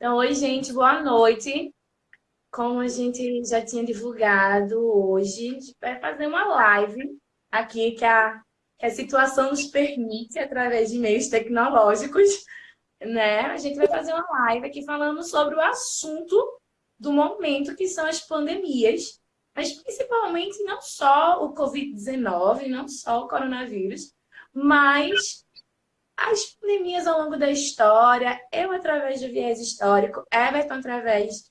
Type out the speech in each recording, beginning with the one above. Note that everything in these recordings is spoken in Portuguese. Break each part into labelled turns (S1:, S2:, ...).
S1: Então, oi, gente, boa noite. Como a gente já tinha divulgado hoje, a gente vai fazer uma live aqui que a, que a situação nos permite, através de meios tecnológicos, né? A gente vai fazer uma live aqui falando sobre o assunto do momento, que são as pandemias, mas principalmente não só o Covid-19, não só o coronavírus, mas as pandemias ao longo da história, eu através do viés histórico, Everton através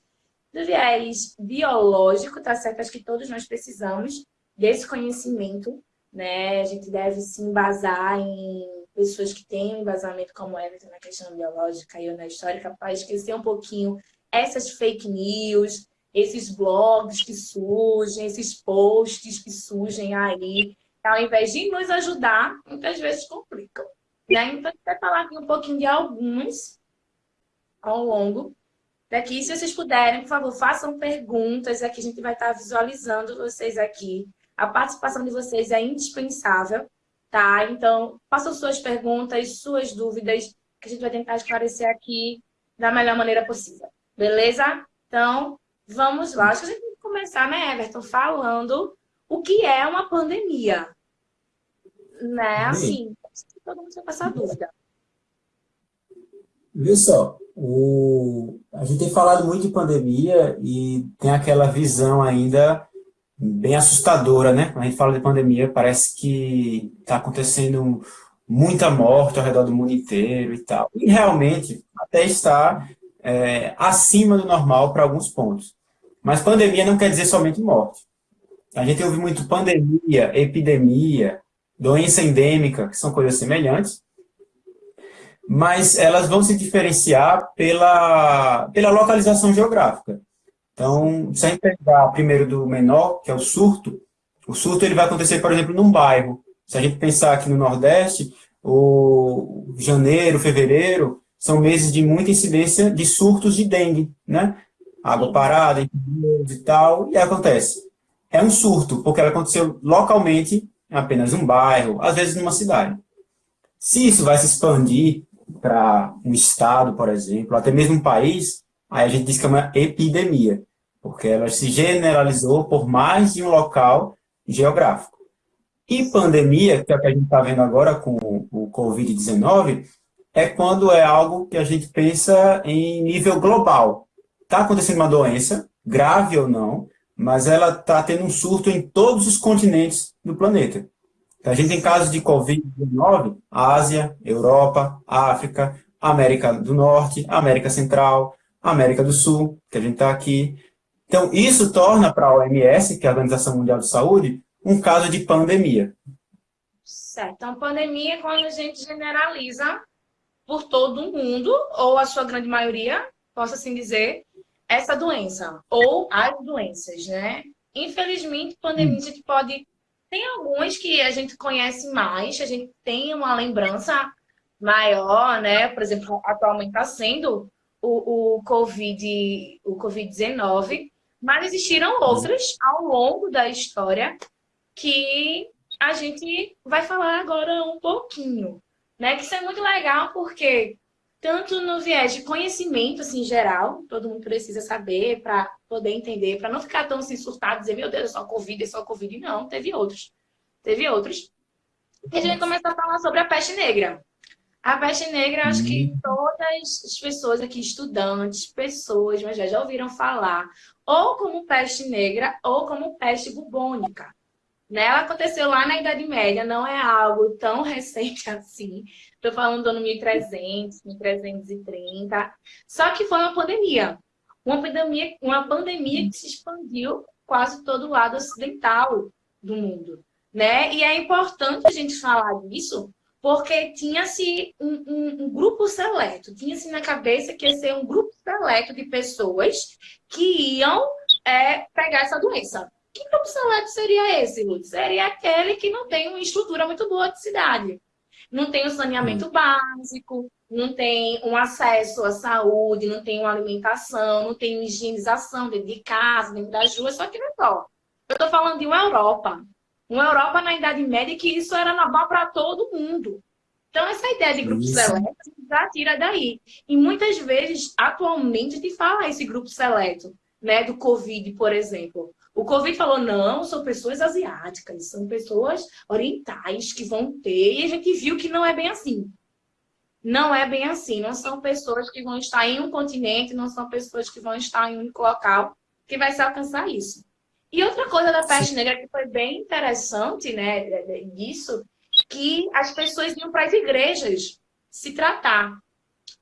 S1: do viés biológico, tá certo? Acho que todos nós precisamos desse conhecimento, né? A gente deve se embasar em pessoas que têm um embasamento como Everton na questão biológica e eu na histórica para esquecer um pouquinho essas fake news, esses blogs que surgem, esses posts que surgem aí, ao invés de nos ajudar, muitas vezes complicam. Né? Então, a gente vai falar aqui um pouquinho de alguns ao longo daqui. Se vocês puderem, por favor, façam perguntas. Aqui a gente vai estar visualizando vocês aqui. A participação de vocês é indispensável, tá? Então, façam suas perguntas, suas dúvidas, que a gente vai tentar esclarecer aqui da melhor maneira possível. Beleza? Então, vamos lá. Acho que a gente tem que começar, né, Everton, falando o que é uma pandemia. Né? Assim, todo mundo essa dúvida.
S2: Viu só, o... a gente tem falado muito de pandemia e tem aquela visão ainda bem assustadora, né? Quando a gente fala de pandemia, parece que está acontecendo muita morte ao redor do mundo inteiro e tal. E realmente até está é, acima do normal para alguns pontos. Mas pandemia não quer dizer somente morte. A gente ouve muito pandemia, epidemia, doença endêmica, que são coisas semelhantes, mas elas vão se diferenciar pela, pela localização geográfica. Então, se a gente pegar primeiro do menor, que é o surto, o surto ele vai acontecer, por exemplo, num bairro. Se a gente pensar aqui no Nordeste, o janeiro, fevereiro, são meses de muita incidência de surtos de dengue, né? Água parada, e tal, e acontece. É um surto, porque ela aconteceu localmente em apenas um bairro, às vezes numa cidade. Se isso vai se expandir para um estado, por exemplo, até mesmo um país, aí a gente diz que é uma epidemia, porque ela se generalizou por mais de um local geográfico. E pandemia, que é o que a gente está vendo agora com o Covid-19, é quando é algo que a gente pensa em nível global. Está acontecendo uma doença, grave ou não, mas ela está tendo um surto em todos os continentes do planeta. A gente tem casos de Covid-19, Ásia, Europa, África, América do Norte, América Central, América do Sul, que a gente está aqui. Então, isso torna para a OMS, que é a Organização Mundial de Saúde, um caso de pandemia.
S1: Certo. Então, pandemia é quando a gente generaliza por todo o mundo, ou a sua grande maioria, posso assim dizer, essa doença, ou as doenças, né? Infelizmente, pandemia a gente pode... Tem algumas que a gente conhece mais, a gente tem uma lembrança maior, né? Por exemplo, atualmente está sendo o, o Covid, o Covid-19, mas existiram outras ao longo da história que a gente vai falar agora um pouquinho, né? Que isso é muito legal porque tanto no viés de conhecimento, assim, geral, todo mundo precisa saber para poder entender, para não ficar tão assim, surtado, dizer, meu Deus, é só Covid, é só Covid. Não, teve outros. Teve outros. E a gente começar a falar sobre a peste negra. A peste negra, acho que uhum. todas as pessoas aqui, estudantes, pessoas, mas já, já ouviram falar, ou como peste negra, ou como peste bubônica. Né? Ela aconteceu lá na Idade Média, não é algo tão recente assim. Estou falando do ano 1300, 1330. Só que foi uma pandemia. Uma pandemia, uma pandemia que se expandiu quase todo o lado ocidental do mundo. Né? E é importante a gente falar disso, porque tinha-se um, um, um, grupo seleto, tinha-se na cabeça que ia ser um grupo seleto de pessoas que iam é, pegar essa doença. Que grupo seleto seria esse, Lutz? Seria aquele que não tem uma estrutura muito boa de cidade. Não tem o saneamento hum. básico, não tem um acesso à saúde, não tem uma alimentação, não tem uma higienização dentro de casa, dentro das ruas, só que não é só. Eu estou falando de uma Europa. Uma Europa na Idade Média que isso era normal para todo mundo. Então, essa ideia de grupo seleto já tira daí. E muitas vezes, atualmente, se fala esse grupo seleto, né, do Covid, por exemplo. O Covid falou, não, são pessoas asiáticas, são pessoas orientais que vão ter, e a gente viu que não é bem assim. Não é bem assim, não são pessoas que vão estar em um continente, não são pessoas que vão estar em um único local que vai se alcançar isso. E outra coisa da peste negra que foi bem interessante, né, disso, que as pessoas iam para as igrejas se tratar.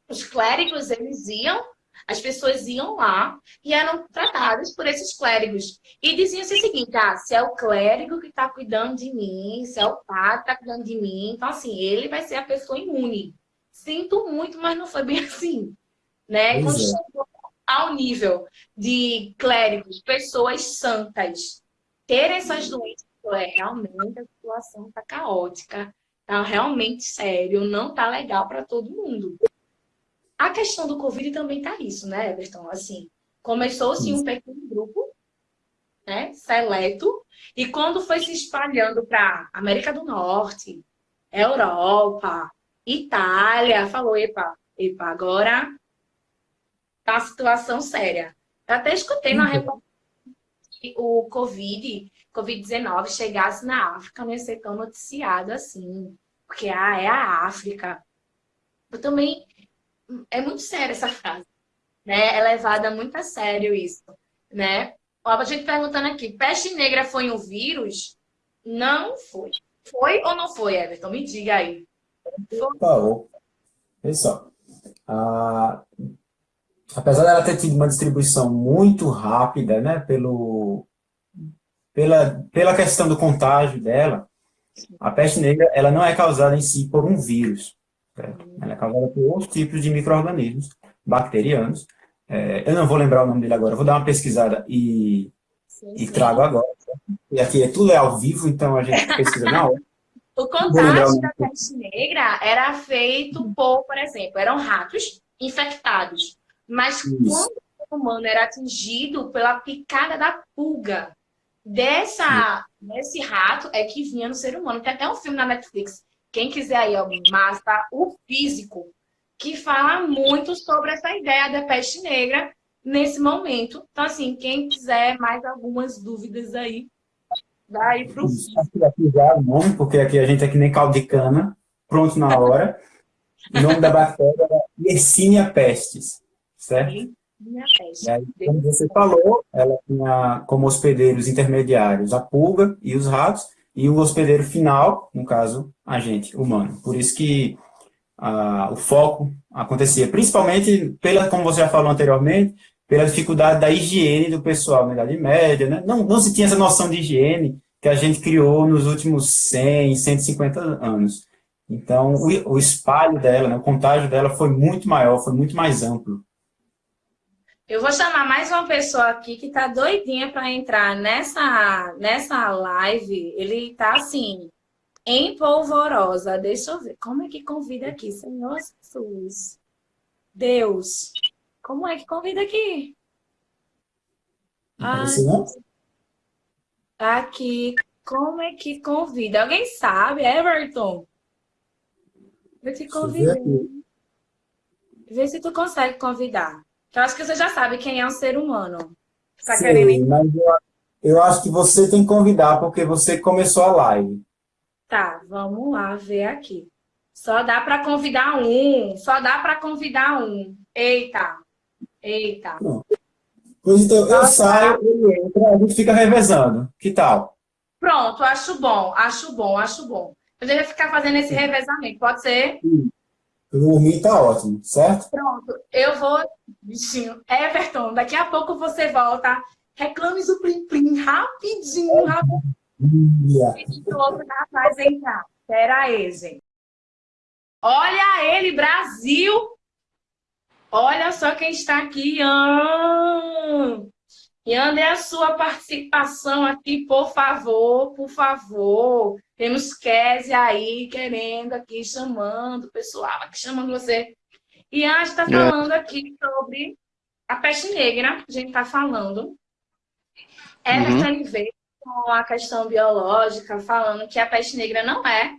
S1: Os clérigos, eles iam, as pessoas iam lá e eram tratadas por esses clérigos. E diziam -se o seguinte, ah, se é o clérigo que está cuidando de mim, se é o padre que está cuidando de mim, então assim, ele vai ser a pessoa imune. Sinto muito, mas não foi bem assim. Né? Quando é. chegou ao nível de clérigos, pessoas santas, ter essas doenças, é realmente a situação está caótica, está realmente sério, não está legal para todo mundo. A questão do Covid também está isso, né, Everton? Assim, começou-se um pequeno grupo, né, seleto, e quando foi se espalhando para América do Norte, Europa, Itália, falou, epa, epa, agora tá uma situação séria. Eu até escutei na uhum. reportagem que o Covid, Covid-19 chegasse na África, não ia ser tão noticiado assim. Porque, ah, é a África. Eu também... É muito séria essa frase. Né? É levada muito a sério isso. Né? Ó, a gente perguntando aqui, peste negra foi um vírus? Não foi. Foi ou não foi, Everton? Me diga aí.
S2: Foi. Olha só. Ah, apesar dela ter tido uma distribuição muito rápida, né, pelo, pela, pela questão do contágio dela, a peste negra ela não é causada em si por um vírus. Certo? Ela é causada por outros tipos de micro-organismos bacterianos. É, eu não vou lembrar o nome dele agora, vou dar uma pesquisada e, sim, e sim. trago agora. E aqui é tudo é ao vivo, então a gente pesquisa na hora.
S1: O contágio da peste negra era feito por, por exemplo, eram ratos infectados mas Isso. quando o humano era atingido pela picada da pulga dessa, desse rato, é que vinha no ser humano. Tem até um filme na Netflix, quem quiser aí, ó, massa, o físico, que fala muito sobre essa ideia da peste negra nesse momento. Então, assim, quem quiser mais algumas dúvidas aí, dá aí pro físico.
S2: O nome, porque aqui a gente é que nem caldo de cana, pronto na hora. o nome da bactéria é Yersinia pestis certo? E aí, como você falou, ela tinha como hospedeiros intermediários a pulga e os ratos, e o hospedeiro final, no caso, a gente, humano. Por isso que o foco acontecia, principalmente, pela, como você já falou anteriormente, pela dificuldade da higiene do pessoal na Idade Média. Né? Não, não se tinha essa noção de higiene que a gente criou nos últimos 100, 150 anos. Então, o, o espalho dela, né, o contágio dela foi muito maior, foi muito mais amplo.
S1: Eu vou chamar mais uma pessoa aqui que tá doidinha para entrar nessa, nessa live. Ele tá assim, empolvorosa. Deixa eu ver. Como é que convida aqui? Senhor Jesus. Deus. Como é que convida aqui? Ai, aqui. Como é que convida? Alguém sabe, Everton? Vê se convida. Vê se tu consegue convidar. Eu acho que você já sabe quem é um ser humano.
S2: Tá Sim, querendo... mas eu, eu acho que você tem que convidar, porque você começou a live.
S1: Tá, vamos lá ver aqui. Só dá para convidar um, só dá para convidar um. Eita, eita.
S2: Pois então, eu saio, ele entra, a gente fica revezando. Que tal?
S1: Pronto, acho bom, acho bom, acho bom. Eu devo ficar fazendo esse revezamento, pode ser?
S2: Sim. Por mim tá ótimo, certo?
S1: Pronto, eu vou, bichinho. Everton, daqui a pouco você volta. Reclames o Plim Plim rapidinho, rapidinho. O outro rapaz entrar. Pera aí, gente. Olha ele, Brasil! Olha só quem está aqui. Ah! E ande a sua participação aqui, por favor, por favor. Temos Kézia aí querendo aqui, chamando o pessoal aqui, chamando você. E a gente está é. falando aqui sobre a peste negra, a gente está falando. Everton uhum. Com a questão biológica, falando que a peste negra não é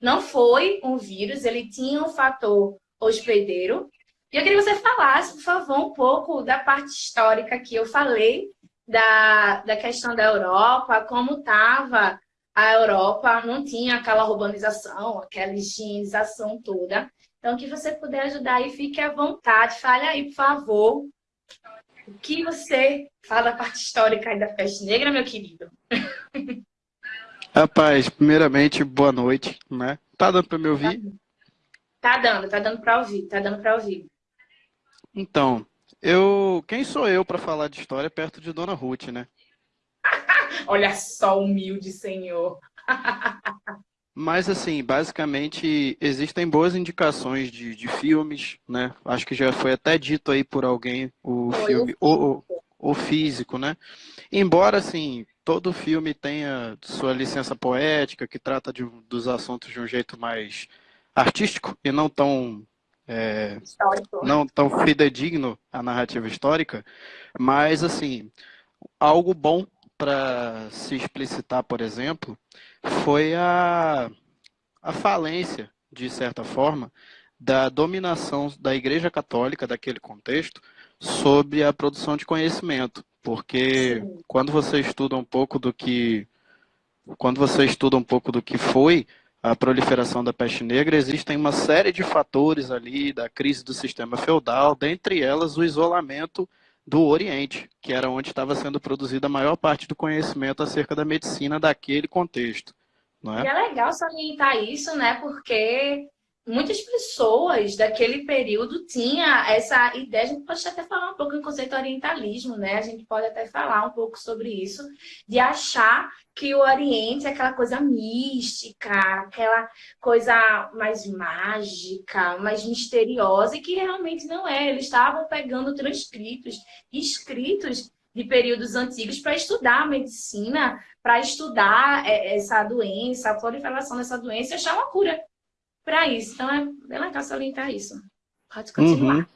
S1: não foi um vírus, ele tinha um fator hospedeiro. E eu queria que você falasse, por favor, um pouco da parte histórica que eu falei, da, da questão da Europa, como estava a Europa, não tinha aquela urbanização, aquela higienização toda. Então, que você puder ajudar aí, fique à vontade. Fale aí, por favor, o que você fala da parte histórica aí da peste negra, meu querido?
S3: Rapaz, primeiramente, boa noite, né? Tá dando para me ouvir?
S1: Tá dando, tá dando para ouvir, tá dando para ouvir.
S3: Então, eu, quem sou eu para falar de história perto de Dona Ruth, né?
S1: Olha só, humilde senhor.
S3: Mas, assim, basicamente, existem boas indicações de, de filmes, né? Acho que já foi até dito aí por alguém o foi filme, o, o, o, físico, né? Embora, assim, todo filme tenha sua licença poética, que trata de, dos assuntos de um jeito mais artístico e não tão é, não tão fidedigno à narrativa histórica, mas, assim, algo bom para se explicitar, por exemplo, foi a, a falência, de certa forma, da dominação da Igreja Católica daquele contexto sobre a produção de conhecimento. Porque quando você estuda um pouco do que quando você estuda um pouco do que foi a proliferação da peste negra, existem uma série de fatores ali da crise do sistema feudal, dentre elas o isolamento do Oriente, que era onde estava sendo produzida a maior parte do conhecimento acerca da medicina daquele contexto. Não é?
S1: E é legal salientar isso, né? Porque muitas pessoas daquele período tinha essa ideia, a gente pode até falar um pouco em conceito orientalismo, né? A gente pode até falar um pouco sobre isso, de achar que o Oriente é aquela coisa mística, aquela coisa mais mágica, mais misteriosa, e que realmente não é. Eles estavam pegando transcritos, escritos de períodos antigos para estudar a medicina, para estudar é, essa doença, a proliferação dessa doença e achar uma cura para isso. Então é bem legal salientar isso. Pode continuar. Uhum.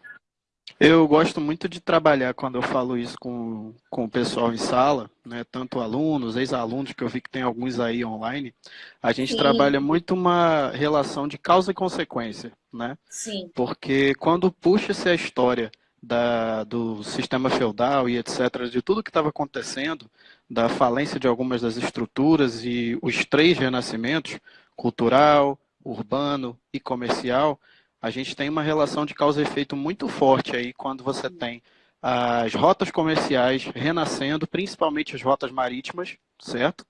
S3: Eu gosto muito de trabalhar quando eu falo isso com, com o pessoal em sala, né? tanto alunos, ex-alunos, que eu vi que tem alguns aí online. A gente Sim. trabalha muito uma relação de causa e consequência, né?
S1: Sim.
S3: Porque quando puxa-se a história da, do sistema feudal e etc., de tudo que estava acontecendo, da falência de algumas das estruturas e os três renascimentos, cultural, urbano e comercial, a gente tem uma relação de causa e efeito muito forte aí quando você tem as rotas comerciais renascendo, principalmente as rotas marítimas, certo?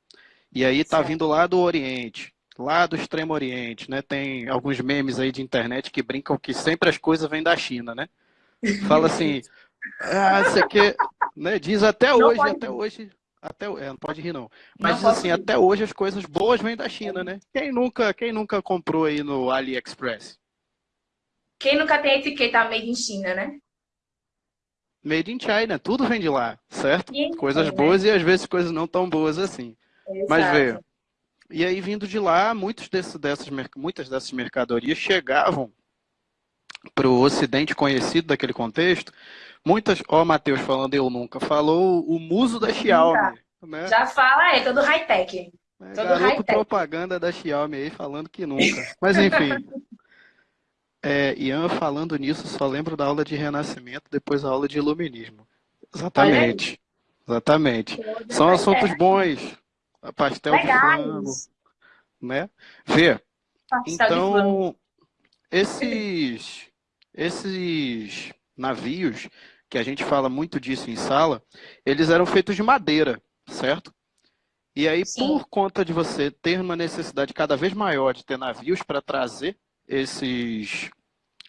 S3: E aí tá vindo lá do Oriente, lá do Extremo Oriente, né? Tem alguns memes aí de internet que brincam que sempre as coisas vêm da China, né? Fala assim, ah, isso aqui, né? Diz até hoje, até hoje, até, é, não pode rir não. Mas não assim, até hoje as coisas boas vêm da China, né? Quem nunca, quem nunca comprou aí no AliExpress?
S1: Quem nunca tem etiqueta made in China, né?
S3: Made in China, tudo vem de lá, certo? coisas né? boas e às vezes coisas não tão boas assim. Exato. Mas veio. E aí, vindo de lá, muitos desse, dessas, muitas dessas mercadorias chegavam para o ocidente conhecido daquele contexto. Muitas, ó, Matheus falando eu nunca, falou o muso da Xiaomi. Né?
S1: Já fala, é todo high-tech.
S3: É, todo high propaganda da Xiaomi aí falando que nunca. Mas enfim, É, Ian, falando nisso, só lembro da aula de renascimento, depois a aula de iluminismo. Exatamente. Exatamente. São assuntos bons. Pastel Legais. de frango. Né? Vê. então, esses, esses navios, que a gente fala muito disso em sala, eles eram feitos de madeira, certo? E aí, Sim. por conta de você ter uma necessidade cada vez maior de ter navios para trazer esses,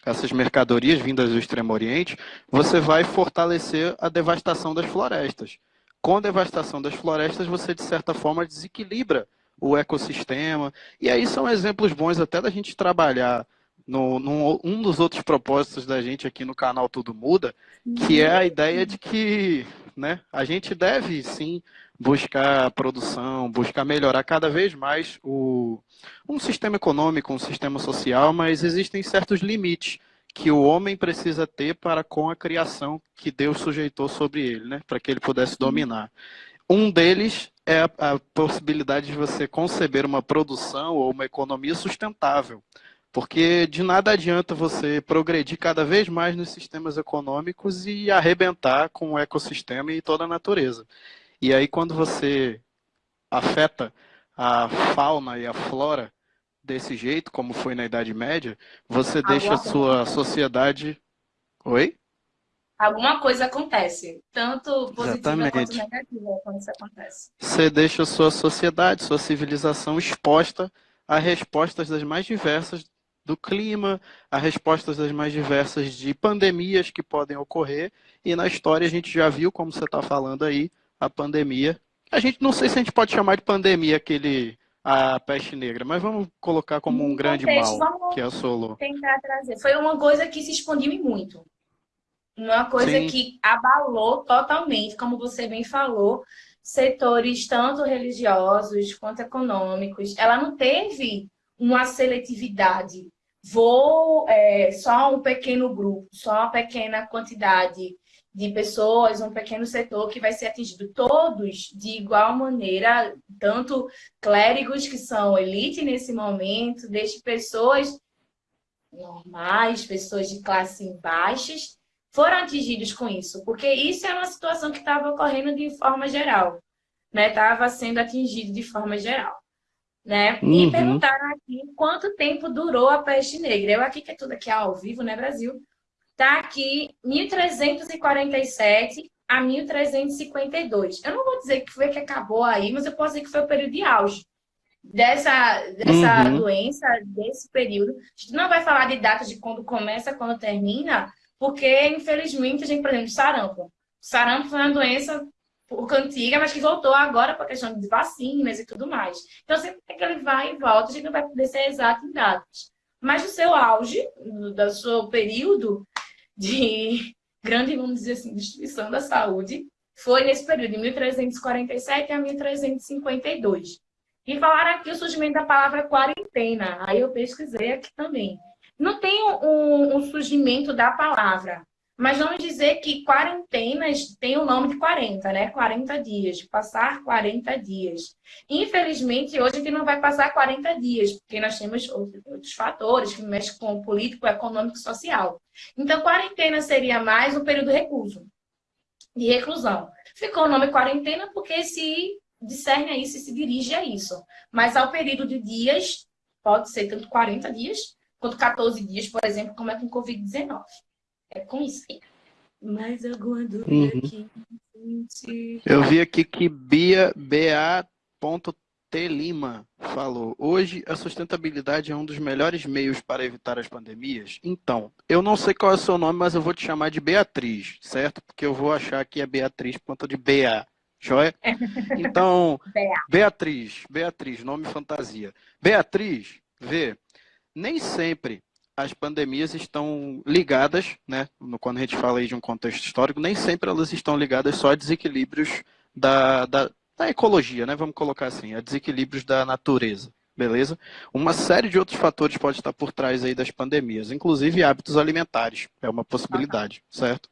S3: essas mercadorias vindas do Extremo Oriente, você vai fortalecer a devastação das florestas. Com a devastação das florestas, você, de certa forma, desequilibra o ecossistema. E aí são exemplos bons até da gente trabalhar no, no, um dos outros propósitos da gente aqui no canal Tudo Muda, que é a ideia de que né, a gente deve sim buscar produção, buscar melhorar cada vez mais o, um sistema econômico, um sistema social, mas existem certos limites que o homem precisa ter para com a criação que Deus sujeitou sobre ele, né, para que ele pudesse dominar. Um deles é a, a possibilidade de você conceber uma produção ou uma economia sustentável. Porque de nada adianta você progredir cada vez mais nos sistemas econômicos e arrebentar com o ecossistema e toda a natureza. E aí, quando você afeta a fauna e a flora desse jeito, como foi na Idade Média, você deixa a sua sociedade. Oi?
S1: Alguma coisa acontece, tanto positiva Exatamente. quanto negativa quando isso acontece.
S3: Você deixa a sua sociedade, sua civilização exposta a respostas das mais diversas do clima, a respostas das mais diversas de pandemias que podem ocorrer. E na história a gente já viu, como você está falando aí, a pandemia. A gente não sei se a gente pode chamar de pandemia aquele a peste negra, mas vamos colocar como um grande contexto, mal que assolou.
S1: Tentar trazer. Foi uma coisa que se expandiu muito. Uma coisa Sim. que abalou totalmente, como você bem falou, setores tanto religiosos quanto econômicos. Ela não teve uma seletividade. Vou é, só um pequeno grupo, só uma pequena quantidade de pessoas, um pequeno setor que vai ser atingido. Todos de igual maneira, tanto clérigos que são elite nesse momento, desde pessoas normais, pessoas de classe baixas, foram atingidos com isso, porque isso é uma situação que estava ocorrendo de forma geral, né? Estava sendo atingido de forma geral, né? Uhum. E perguntaram aqui quanto tempo durou a peste negra. Eu aqui, que é tudo aqui ao vivo, né, Brasil? Está aqui 1347 a 1352. Eu não vou dizer que foi que acabou aí, mas eu posso dizer que foi o período de auge dessa, dessa uhum. doença, desse período. A gente não vai falar de data de quando começa, quando termina, porque, infelizmente, a gente, por exemplo, sarampo. Sarampo foi uma doença pouco antiga, mas que voltou agora para a questão de vacinas e tudo mais. Então, sempre que ele vai e volta, a gente não vai poder ser exato em datas. Mas o seu auge, do seu período, de grande, vamos dizer assim, destruição da saúde, foi nesse período, de 1347 a 1352. E falaram aqui o surgimento da palavra quarentena. Aí eu pesquisei aqui também. Não tem um, um surgimento da palavra, mas vamos dizer que quarentenas tem o nome de 40, né? 40 dias, passar 40 dias. Infelizmente, hoje a gente não vai passar 40 dias, porque nós temos outros fatores que mexem com o político, econômico e social. Então, quarentena seria mais um período recluso, de reclusão. Ficou o nome quarentena porque se discerne a isso se dirige a isso. Mas ao período de dias, pode ser tanto 40 dias, quanto 14 dias, por exemplo, como é com Covid-19. É com aí. Mais alguma dúvida uhum. aqui?
S3: Eu vi aqui que Bia BA.T Lima falou: Hoje a sustentabilidade é um dos melhores meios para evitar as pandemias. Então, eu não sei qual é o seu nome, mas eu vou te chamar de Beatriz, certo? Porque eu vou achar que é Beatriz por conta de BA. Joia? Então, Beatriz, Beatriz, nome fantasia. Beatriz, vê, nem sempre as pandemias estão ligadas, né? Quando a gente fala aí de um contexto histórico, nem sempre elas estão ligadas só a desequilíbrios da, da, da ecologia, né? Vamos colocar assim, a desequilíbrios da natureza beleza? Uma série de outros fatores pode estar por trás aí das pandemias, inclusive hábitos alimentares, é uma possibilidade, certo?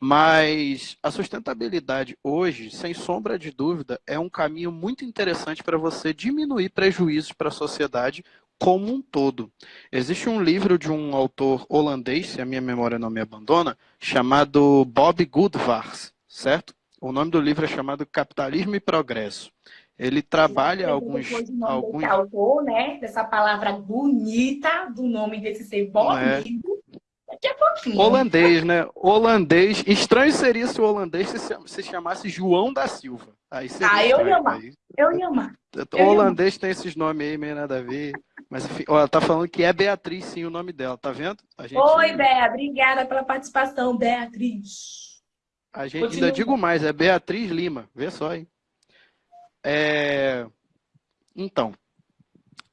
S3: Mas a sustentabilidade hoje, sem sombra de dúvida, é um caminho muito interessante para você diminuir prejuízos para a sociedade como um todo. Existe um livro de um autor holandês, se a minha memória não me abandona, chamado Bob Goodvars, certo? O nome do livro é chamado Capitalismo e Progresso. Ele trabalha alguns... alguns...
S1: Autor, né? Dessa palavra bonita, do nome desse ser Bob é. Daqui a pouquinho.
S3: Holandês, né? Holandês. Estranho seria se o holandês se, chamasse João da Silva. Aí seria
S1: ah, eu ia amar. Eu ia amar.
S3: O holandês tem esses nomes aí, meio nada a ver. Mas enfim, ó, ela tá falando que é Beatriz, sim, o nome dela, tá vendo?
S1: Gente... Oi, Bea, obrigada pela participação, Beatriz.
S3: A gente Continua. ainda digo mais, é Beatriz Lima, vê só, hein? É... Então,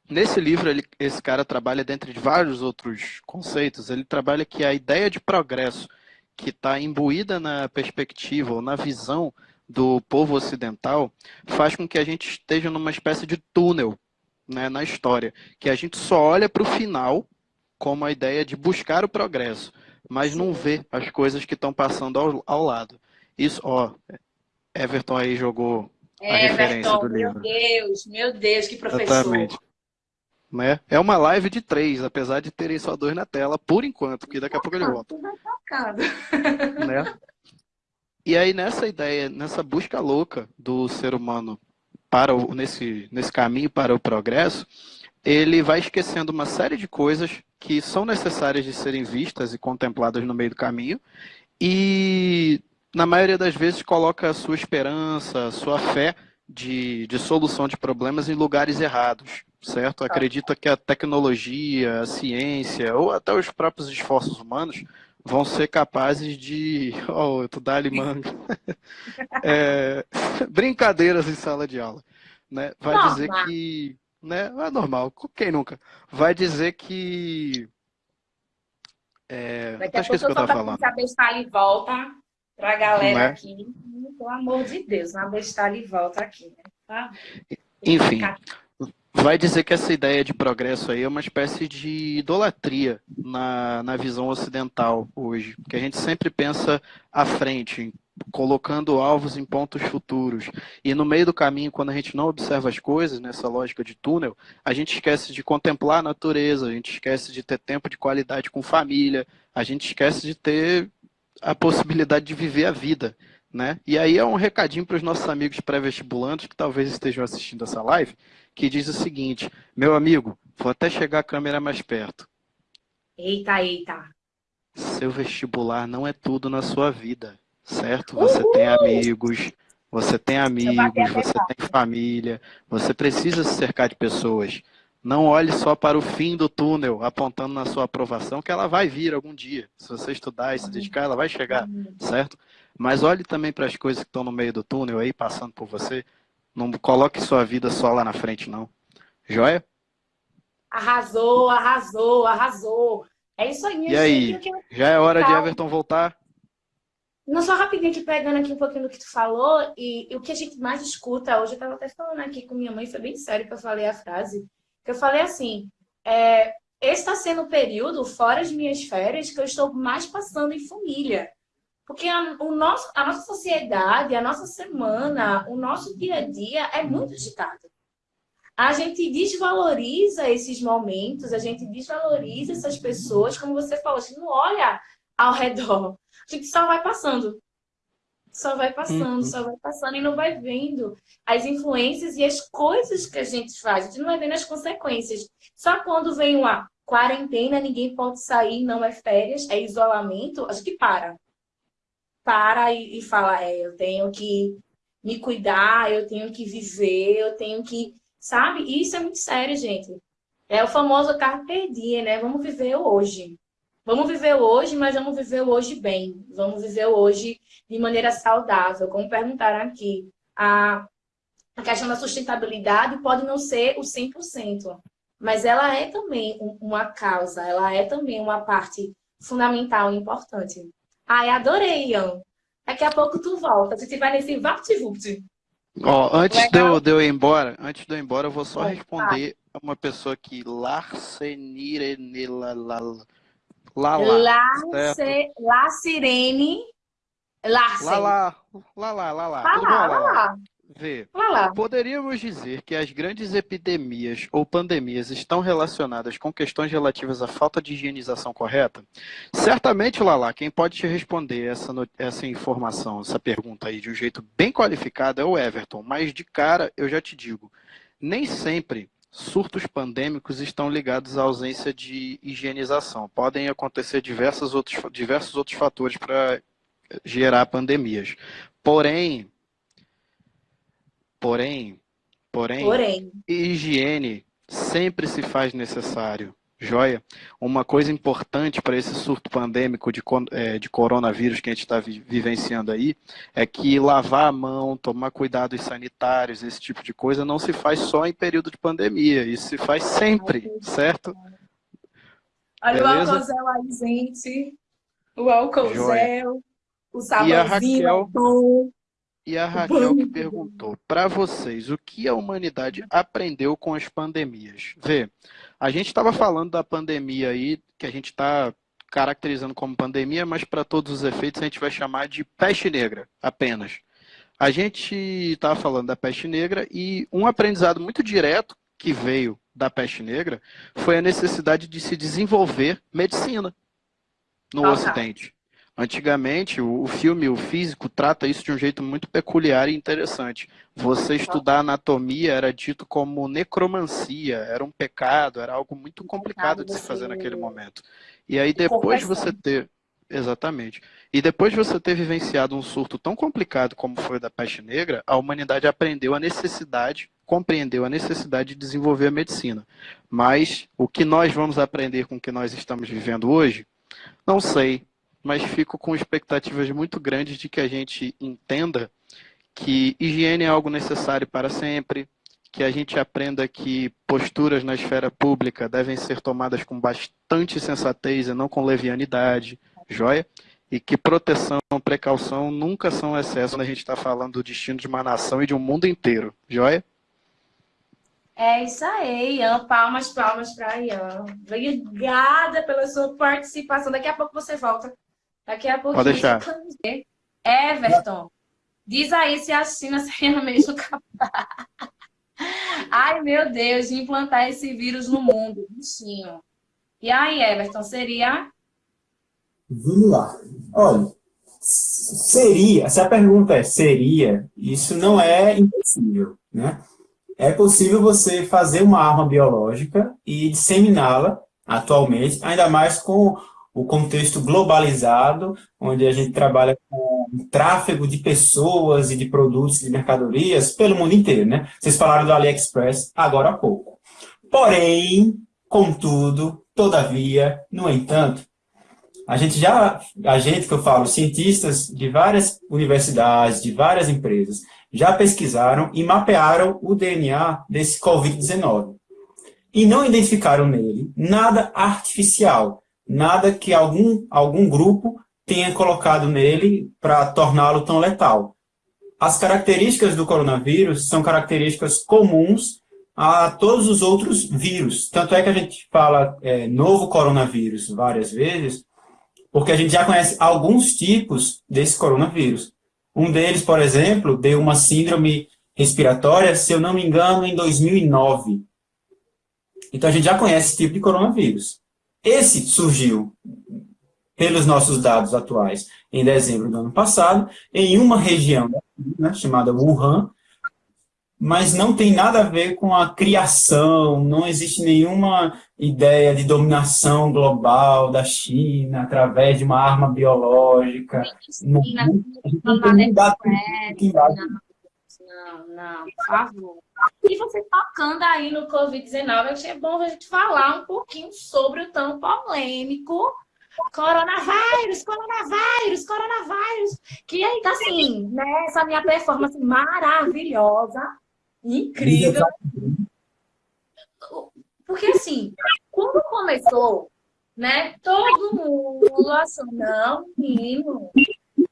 S3: nesse livro, ele, esse cara trabalha, dentre vários outros conceitos, ele trabalha que a ideia de progresso que está imbuída na perspectiva ou na visão do povo ocidental faz com que a gente esteja numa espécie de túnel né, na história, que a gente só olha para o final como a ideia de buscar o progresso, mas não vê as coisas que estão passando ao, ao lado. Isso, ó, Everton aí jogou a referência do livro.
S1: Meu Deus, meu Deus, que professor. Exatamente.
S3: Né? É uma live de três, apesar de terem só dois na tela, por enquanto, porque daqui a pouco ele volta. Né? E aí, nessa ideia, nessa busca louca do ser humano para o, nesse, nesse caminho para o progresso, ele vai esquecendo uma série de coisas que são necessárias de serem vistas e contempladas no meio do caminho, e na maioria das vezes coloca a sua esperança, a sua fé de, de solução de problemas em lugares errados, certo? Tá. Acredita que a tecnologia, a ciência ou até os próprios esforços humanos vão ser capazes de. Oh, tu dá manga. é, brincadeiras em sala de aula. Né? Vai normal. dizer que. Né? É normal, quem nunca? Vai dizer que.
S1: É, Daqui a pouco eu, eu tava falando. saber se e volta pra galera é? aqui. Pelo amor de Deus, uma bestalha e volta aqui, né? Tá?
S3: Enfim, vai dizer que essa ideia de progresso aí é uma espécie de idolatria na, na visão ocidental hoje, que a gente sempre pensa à frente, colocando alvos em pontos futuros. E no meio do caminho, quando a gente não observa as coisas, nessa lógica de túnel, a gente esquece de contemplar a natureza, a gente esquece de ter tempo de qualidade com família, a gente esquece de ter a possibilidade de viver a vida. Né? E aí é um recadinho para os nossos amigos pré-vestibulantes que talvez estejam assistindo essa live, que diz o seguinte, meu amigo, vou até chegar a câmera mais perto.
S1: Eita, eita.
S3: Seu vestibular não é tudo na sua vida, certo? Você Uhul! tem amigos, você tem amigos, você tem família, você precisa se cercar de pessoas. Não olhe só para o fim do túnel, apontando na sua aprovação, que ela vai vir algum dia. Se você estudar e se dedicar, ela vai chegar, certo? Mas olhe também para as coisas que estão no meio do túnel aí, passando por você. Não coloque sua vida só lá na frente, não. Joia?
S1: Arrasou, arrasou, arrasou. É isso aí,
S3: E aí, já é hora de Everton voltar?
S1: Não, só rapidinho aqui, pegando aqui um pouquinho do que tu falou, e, e o que a gente mais escuta hoje, eu estava até falando aqui com minha mãe, foi bem sério que eu falei a frase, que eu falei assim, é, esse está sendo o período, fora de minhas férias, que eu estou mais passando em família. Porque a, o nosso, a nossa sociedade, a nossa semana, o nosso dia a dia é muito agitado. A gente desvaloriza esses momentos, a gente desvaloriza essas pessoas, como você falou, a gente não olha ao redor. A gente só vai passando. Só vai passando, uhum. só vai passando e não vai vendo as influências e as coisas que a gente faz. A gente não vai vendo as consequências. Só quando vem uma quarentena, ninguém pode sair, não é férias, é isolamento, a gente para para e, e fala, é, eu tenho que me cuidar, eu tenho que viver, eu tenho que, sabe? Isso é muito sério, gente. É o famoso carpe diem, né? Vamos viver hoje. Vamos viver hoje, mas vamos viver hoje bem. Vamos viver hoje de maneira saudável. Como perguntaram aqui, a, a questão da sustentabilidade pode não ser o 100%, mas ela é também uma causa, ela é também uma parte fundamental e importante. Ai, adorei, Ian. Daqui a pouco tu volta. A gente vai nesse VaptVupt.
S3: Ó, antes de eu, de eu, ir embora, antes de eu ir embora, eu vou só é, responder tá. uma pessoa aqui, Larcenirene Lala.
S1: Larce, Lacirene
S3: Larsen. Lala, Lala, Lala.
S1: Lala, Lala.
S3: Vê, poderíamos dizer que as grandes epidemias ou pandemias estão relacionadas com questões relativas à falta de higienização correta? Certamente, Lala, quem pode te responder essa, essa informação, essa pergunta aí de um jeito bem qualificado é o Everton, mas de cara eu já te digo, nem sempre surtos pandêmicos estão ligados à ausência de higienização. Podem acontecer diversos outros, diversos outros fatores para gerar pandemias. Porém, Porém, porém, porém, higiene sempre se faz necessário. Joia? Uma coisa importante para esse surto pandêmico de, é, de coronavírus que a gente está vivenciando aí é que lavar a mão, tomar cuidados sanitários, esse tipo de coisa, não se faz só em período de pandemia, isso se faz sempre, certo?
S1: Olha Beleza? o álcool gel aí, gente. O álcool gel, o sabãozinho. Raquel,
S3: e a Raquel que perguntou, para vocês, o que a humanidade aprendeu com as pandemias? Vê, a gente estava falando da pandemia aí, que a gente está caracterizando como pandemia, mas para todos os efeitos a gente vai chamar de peste negra, apenas. a gente estava falando da peste negra e um aprendizado muito direto que veio da peste negra foi a necessidade de se desenvolver medicina no Ocidente. Antigamente, o filme, o físico, trata isso de um jeito muito peculiar e interessante. Você estudar anatomia era dito como necromancia, era um pecado, era algo muito complicado de se fazer naquele momento. E aí depois de você ter... Exatamente. E depois de você ter vivenciado um surto tão complicado como foi o da peste negra, a humanidade aprendeu a necessidade, compreendeu a necessidade de desenvolver a medicina. Mas o que nós vamos aprender com o que nós estamos vivendo hoje, não sei, mas fico com expectativas muito grandes de que a gente entenda que higiene é algo necessário para sempre, que a gente aprenda que posturas na esfera pública devem ser tomadas com bastante sensatez e não com levianidade, joia? E que proteção, precaução nunca são excesso quando a gente está falando do destino de uma nação e de um mundo inteiro, joia?
S1: É isso aí, Ian. Palmas, palmas para Ian. Obrigada pela sua participação. Daqui a pouco você volta Daqui a pouquinho.
S3: Pode deixar.
S1: Everton, diz aí se a China seria mesmo capaz. Ai, meu Deus, de implantar esse vírus no mundo, bichinho. E aí, Everton, seria?
S2: Vamos lá. Olha, seria, se a pergunta é seria, isso não é impossível, né? É possível você fazer uma arma biológica e disseminá-la atualmente, ainda mais com o contexto globalizado, onde a gente trabalha com tráfego de pessoas e de produtos e de mercadorias pelo mundo inteiro, né? Vocês falaram do AliExpress agora há pouco. Porém, contudo, todavia, no entanto, a gente já, a gente que eu falo, cientistas de várias universidades, de várias empresas, já pesquisaram e mapearam o DNA desse Covid-19. E não identificaram nele nada artificial, nada que algum, algum grupo tenha colocado nele para torná-lo tão letal. As características do coronavírus são características comuns a todos os outros vírus. Tanto é que a gente fala é, novo coronavírus várias vezes, porque a gente já conhece alguns tipos desse coronavírus. Um deles, por exemplo, deu uma síndrome respiratória, se eu não me engano, em 2009. Então a gente já conhece esse tipo de coronavírus. Esse surgiu, pelos nossos dados atuais, em dezembro do ano passado, em uma região né, chamada Wuhan, mas não tem nada a ver com a criação, não existe nenhuma ideia de dominação global da China através de uma arma biológica. Não, não,
S1: tem dado não, não, por favor. E você tocando aí no Covid-19, achei bom a gente falar um pouquinho sobre o tão polêmico coronavírus, coronavírus, coronavírus. Que aí tá assim, né? Essa minha performance maravilhosa, incrível. Porque assim, quando começou, né? Todo mundo achou, não, menino,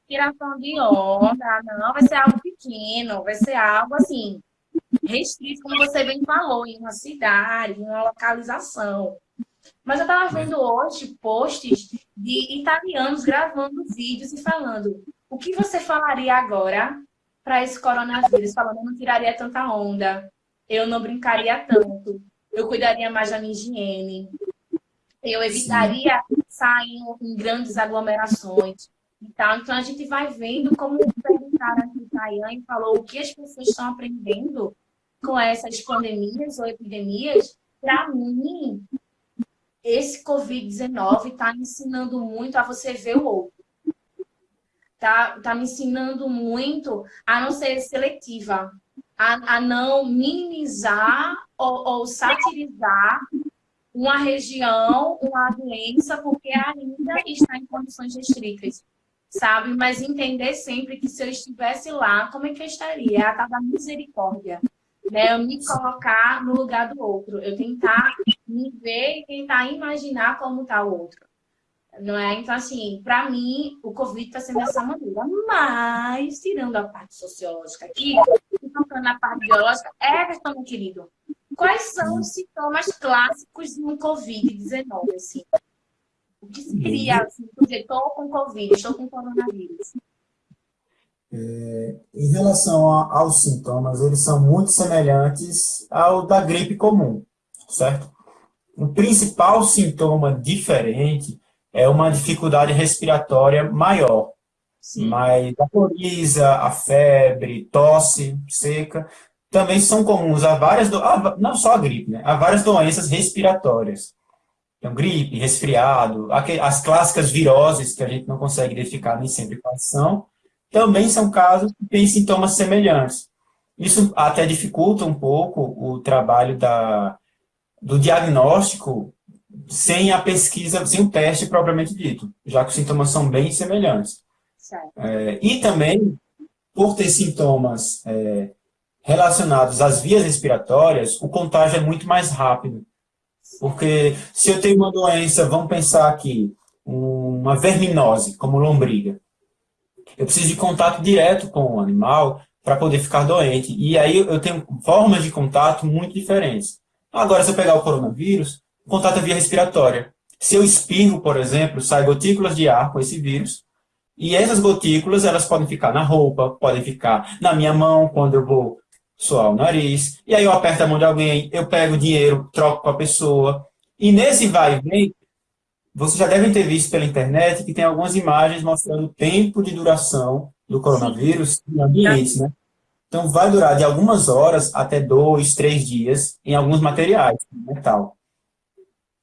S1: tiração de onda, não, vai ser algo pequeno, vai ser algo assim, restrito, como você bem falou, em uma cidade, em uma localização. Mas eu estava vendo hoje posts de italianos gravando vídeos e falando o que você falaria agora para esse coronavírus? Falando, eu não tiraria tanta onda, eu não brincaria tanto, eu cuidaria mais da minha higiene, eu evitaria sair em grandes aglomerações, então, então, a gente vai vendo como perguntaram aqui, Tayane falou, o que as pessoas estão aprendendo com essas pandemias ou epidemias. Para mim, esse Covid-19 está me ensinando muito a você ver o outro. Está tá me ensinando muito a não ser seletiva, a, a não minimizar ou, ou satirizar uma região, uma doença, porque ainda está em condições restritas sabe? Mas entender sempre que se eu estivesse lá, como é que eu estaria? A tal da misericórdia. Né? Eu me colocar no lugar do outro. Eu tentar me ver e tentar imaginar como está o outro. Não é? Então, assim, para mim, o Covid está sendo dessa maneira. Mas, tirando a parte sociológica aqui, tocando na parte biológica, Everton, meu querido, quais são os sintomas clássicos de um Covid-19, assim? Que seria, assim, estou com Covid, estou com coronavírus?
S2: É, em relação a, aos sintomas, eles são muito semelhantes ao da gripe comum, certo? O principal sintoma diferente é uma dificuldade respiratória maior, Sim. mas a coriza, a febre, tosse seca, também são comuns a várias, do... não só a gripe, né? a várias doenças respiratórias. Então, gripe, resfriado, as clássicas viroses que a gente não consegue identificar nem sempre quais são, também são casos que têm sintomas semelhantes. Isso até dificulta um pouco o trabalho da, do diagnóstico sem a pesquisa, sem o teste propriamente dito, já que os sintomas são bem semelhantes. É, e também, por ter sintomas é, relacionados às vias respiratórias, o contágio é muito mais rápido. Porque se eu tenho uma doença, vamos pensar aqui, uma verminose, como lombriga, eu preciso de contato direto com o animal para poder ficar doente. E aí eu tenho formas de contato muito diferentes. Agora, se eu pegar o coronavírus, o contato é via respiratória. Se eu espirro, por exemplo, sai gotículas de ar com esse vírus, e essas gotículas, elas podem ficar na roupa, podem ficar na minha mão, quando eu vou suar o nariz, e aí eu aperto a mão de alguém, eu pego o dinheiro, troco com a pessoa. E nesse vai e vem, vocês já devem ter visto pela internet que tem algumas imagens mostrando o tempo de duração do coronavírus em ambientes, né? Então vai durar de algumas horas até dois, três dias em alguns materiais, metal.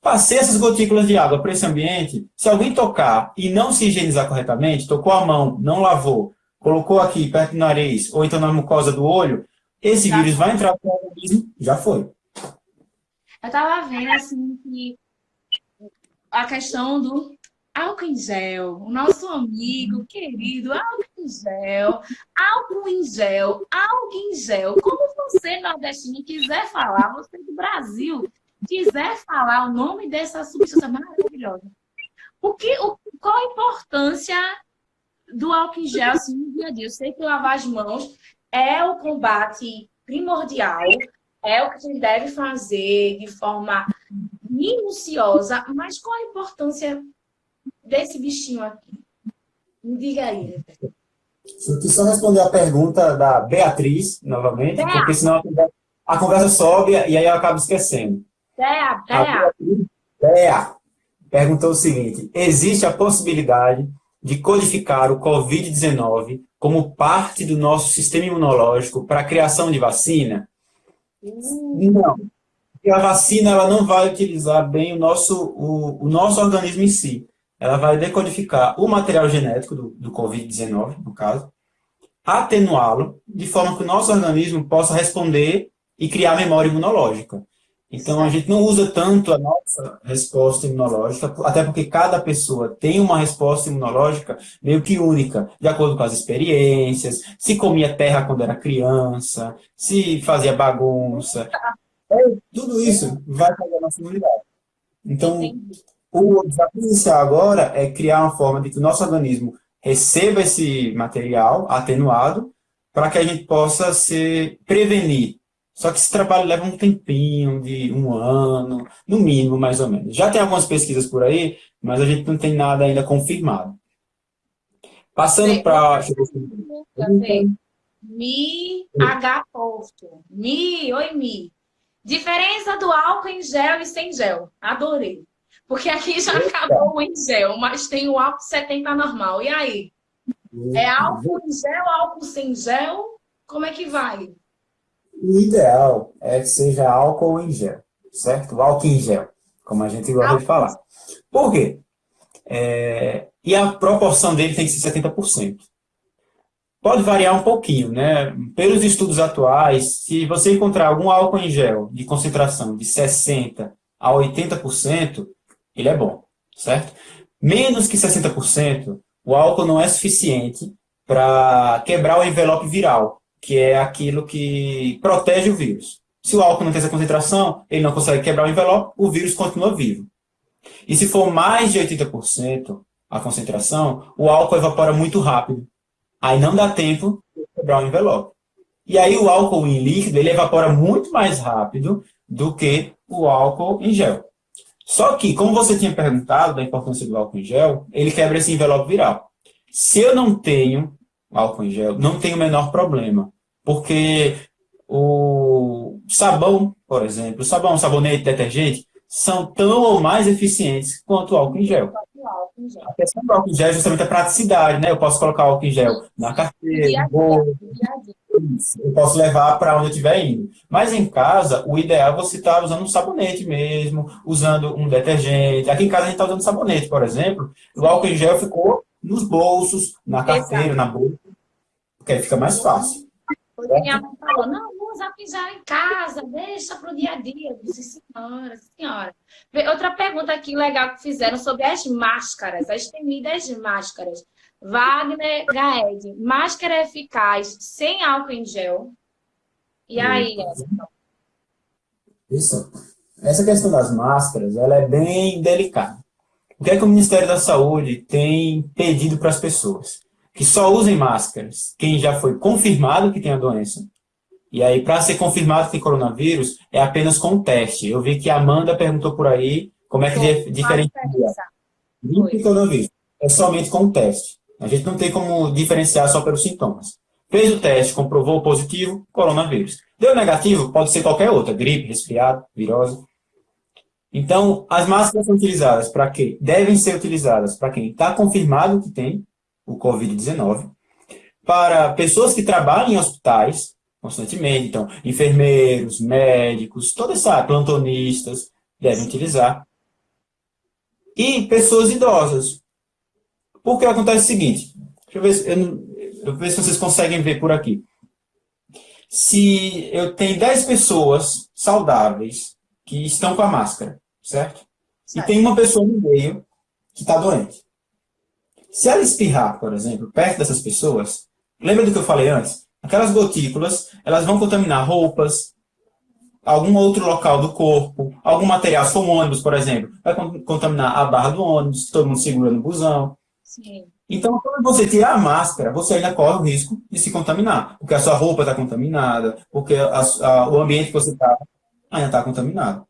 S2: Passei essas gotículas de água para esse ambiente, se alguém tocar e não se higienizar corretamente, tocou a mão, não lavou, colocou aqui perto do nariz, ou então na mucosa do olho, esse já vírus foi. vai entrar no organismo, já foi.
S1: Eu tava vendo, assim, que a questão do álcool em gel, o nosso amigo querido, álcool em gel, álcool em gel, álcool em gel. Como você, nordestino, quiser falar, você do Brasil, quiser falar o nome dessa substância maravilhosa. O que, o, qual a importância do álcool em gel assim, no dia a dia? Eu sei que lavar as mãos é o combate primordial, é o que a gente deve fazer de forma minuciosa, mas qual a importância desse bichinho aqui? Me diga aí.
S2: Deixa eu só responder a pergunta da Beatriz, novamente, Bea. porque senão a conversa, a conversa, sobe e aí eu acabo esquecendo.
S1: Bea, Bea.
S2: Bea perguntou o seguinte, existe a possibilidade de codificar o Covid-19 como parte do nosso sistema imunológico para a criação de vacina? Hum. Não. Porque a vacina ela não vai utilizar bem o nosso, o, o nosso organismo em si. Ela vai decodificar o material genético do, do Covid-19, no caso, atenuá-lo, de forma que o nosso organismo possa responder e criar memória imunológica. Então, a gente não usa tanto a nossa resposta imunológica, até porque cada pessoa tem uma resposta imunológica meio que única, de acordo com as experiências, se comia terra quando era criança, se fazia bagunça. É, tudo isso vai fazer a nossa imunidade. Então, o desafio inicial agora é criar uma forma de que o nosso organismo receba esse material atenuado para que a gente possa se prevenir só que esse trabalho leva um tempinho, de um ano, no mínimo, mais ou menos. Já tem algumas pesquisas por aí, mas a gente não tem nada ainda confirmado. Passando para...
S1: Mi, H posto. Mi, oi Mi. Diferença do álcool em gel e sem gel. Adorei. Porque aqui já Eita. acabou o em gel, mas tem o álcool 70 normal. E aí? É álcool em gel, álcool sem gel? Como é que vai?
S2: O ideal é que seja álcool em gel, certo? Álcool em gel, como a gente gosta de falar. Por quê? É, e a proporção dele tem que ser 70%. Pode variar um pouquinho, né? Pelos estudos atuais, se você encontrar algum álcool em gel de concentração de 60% a 80%, ele é bom, certo? Menos que 60%, o álcool não é suficiente para quebrar o envelope viral, que é aquilo que protege o vírus. Se o álcool não tem essa concentração, ele não consegue quebrar o envelope, o vírus continua vivo. E se for mais de 80% a concentração, o álcool evapora muito rápido. Aí não dá tempo de quebrar o envelope. E aí o álcool em líquido, ele evapora muito mais rápido do que o álcool em gel. Só que, como você tinha perguntado da importância do álcool em gel, ele quebra esse envelope viral. Se eu não tenho álcool em gel, não tem o menor problema. Porque o sabão, por exemplo, o sabão, sabonete, detergente, são tão ou mais eficientes quanto o álcool em gel. A questão do álcool em gel é justamente a praticidade, né? Eu posso colocar o álcool em gel na carteira, no bolso, eu posso levar para onde eu estiver indo. Mas em casa, o ideal é você estar tá usando um sabonete mesmo, usando um detergente. Aqui em casa a gente está usando sabonete, por exemplo. O álcool em gel ficou nos bolsos, na carteira, Exato. na bolsa, porque aí fica mais fácil.
S1: Minha mãe falou, não, usa pisar em casa, deixa para o dia a dia. Eu disse, senhora, senhora. Outra pergunta aqui legal que fizeram sobre as máscaras, as temidas máscaras. Wagner Gaed, máscara eficaz sem álcool em gel. E aí,
S2: Isso. Essa questão das máscaras, ela é bem delicada. O que é que o Ministério da Saúde tem pedido para as pessoas? Que só usem máscaras quem já foi confirmado que tem a doença. E aí, para ser confirmado que tem coronavírus, é apenas com o teste. Eu vi que a Amanda perguntou por aí como é que diferencia. Limpo coronavírus. É somente com o teste. A gente não tem como diferenciar só pelos sintomas. Fez o teste, comprovou positivo, coronavírus. Deu negativo, pode ser qualquer outra, gripe, resfriado, virose. Então, as máscaras são utilizadas para quê? Devem ser utilizadas para quem está confirmado que tem o Covid-19, para pessoas que trabalham em hospitais constantemente, então, enfermeiros, médicos, toda essa plantonistas devem utilizar, e pessoas idosas, porque acontece o seguinte, deixa eu ver, se, eu, eu ver se vocês conseguem ver por aqui. Se eu tenho 10 pessoas saudáveis que estão com a máscara, certo? certo. E tem uma pessoa no meio que está doente. Se ela espirrar, por exemplo, perto dessas pessoas, lembra do que eu falei antes? Aquelas gotículas, elas vão contaminar roupas, algum outro local do corpo, algum material, se for um ônibus, por exemplo, vai contaminar a barra do ônibus, todo mundo segura no busão. Sim. Então, quando você tirar a máscara, você ainda corre o risco de se contaminar, porque a sua roupa está contaminada, porque a, a, o ambiente que você está ainda está contaminado.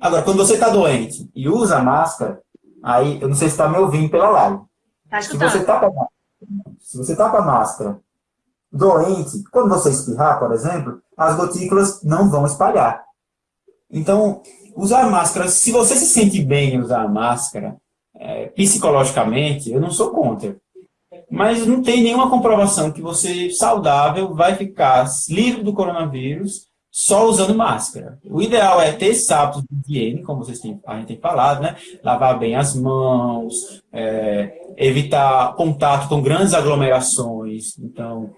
S2: Agora, quando você está doente e usa máscara, aí, eu não sei se está me ouvindo pela live. Tá se você está com, se você tá com a máscara doente, quando você espirrar, por exemplo, as gotículas não vão espalhar. Então, usar máscara, se você se sente bem em usar a máscara, é, psicologicamente, eu não sou contra. Mas não tem nenhuma comprovação que você, saudável, vai ficar livre do coronavírus só usando máscara. O ideal é ter hábitos de higiene, como vocês têm, a gente tem falado, né? Lavar bem as mãos, é, evitar contato com grandes aglomerações. Então,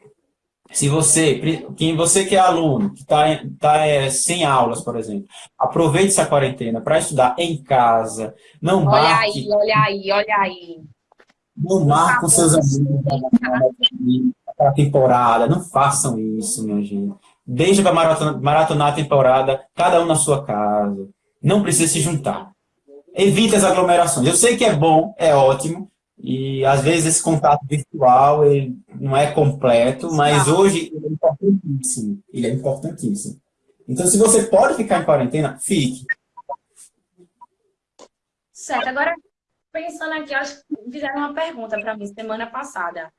S2: se você, quem você que é aluno, que está tá, é, sem aulas, por exemplo, aproveite essa quarentena para estudar em casa. Não olha marque,
S1: aí, olha aí, olha aí.
S2: Não marque com seus amigos para a temporada. Não façam isso, minha gente. Deixa para maratonar, maratonar a temporada, cada um na sua casa. Não precisa se juntar. Evite as aglomerações. Eu sei que é bom, é ótimo, e às vezes esse contato virtual ele não é completo, mas hoje ele é importantíssimo. Ele é importantíssimo. Então, se você pode ficar em quarentena, fique.
S1: Certo. Agora, pensando aqui, acho que fizeram uma pergunta para mim semana passada.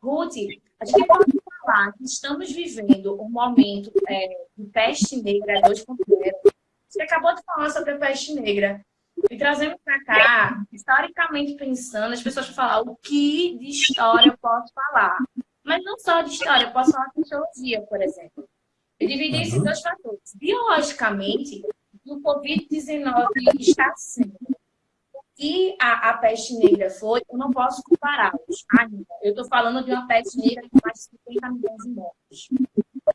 S1: Ruth, a gente pode falar que estamos vivendo um momento é, de peste negra 2.0. Você acabou de falar sobre a peste negra. E trazendo para cá, historicamente pensando, as pessoas vão falar o que de história eu posso falar. Mas não só de história, eu posso falar de sociologia, por exemplo. Eu dividi uhum. esses dois fatores. Biologicamente, o Covid-19 está sendo. E a, a peste negra foi, eu não posso compará-los ainda. Eu estou falando de uma peste negra com mais de 50 milhões de mortos.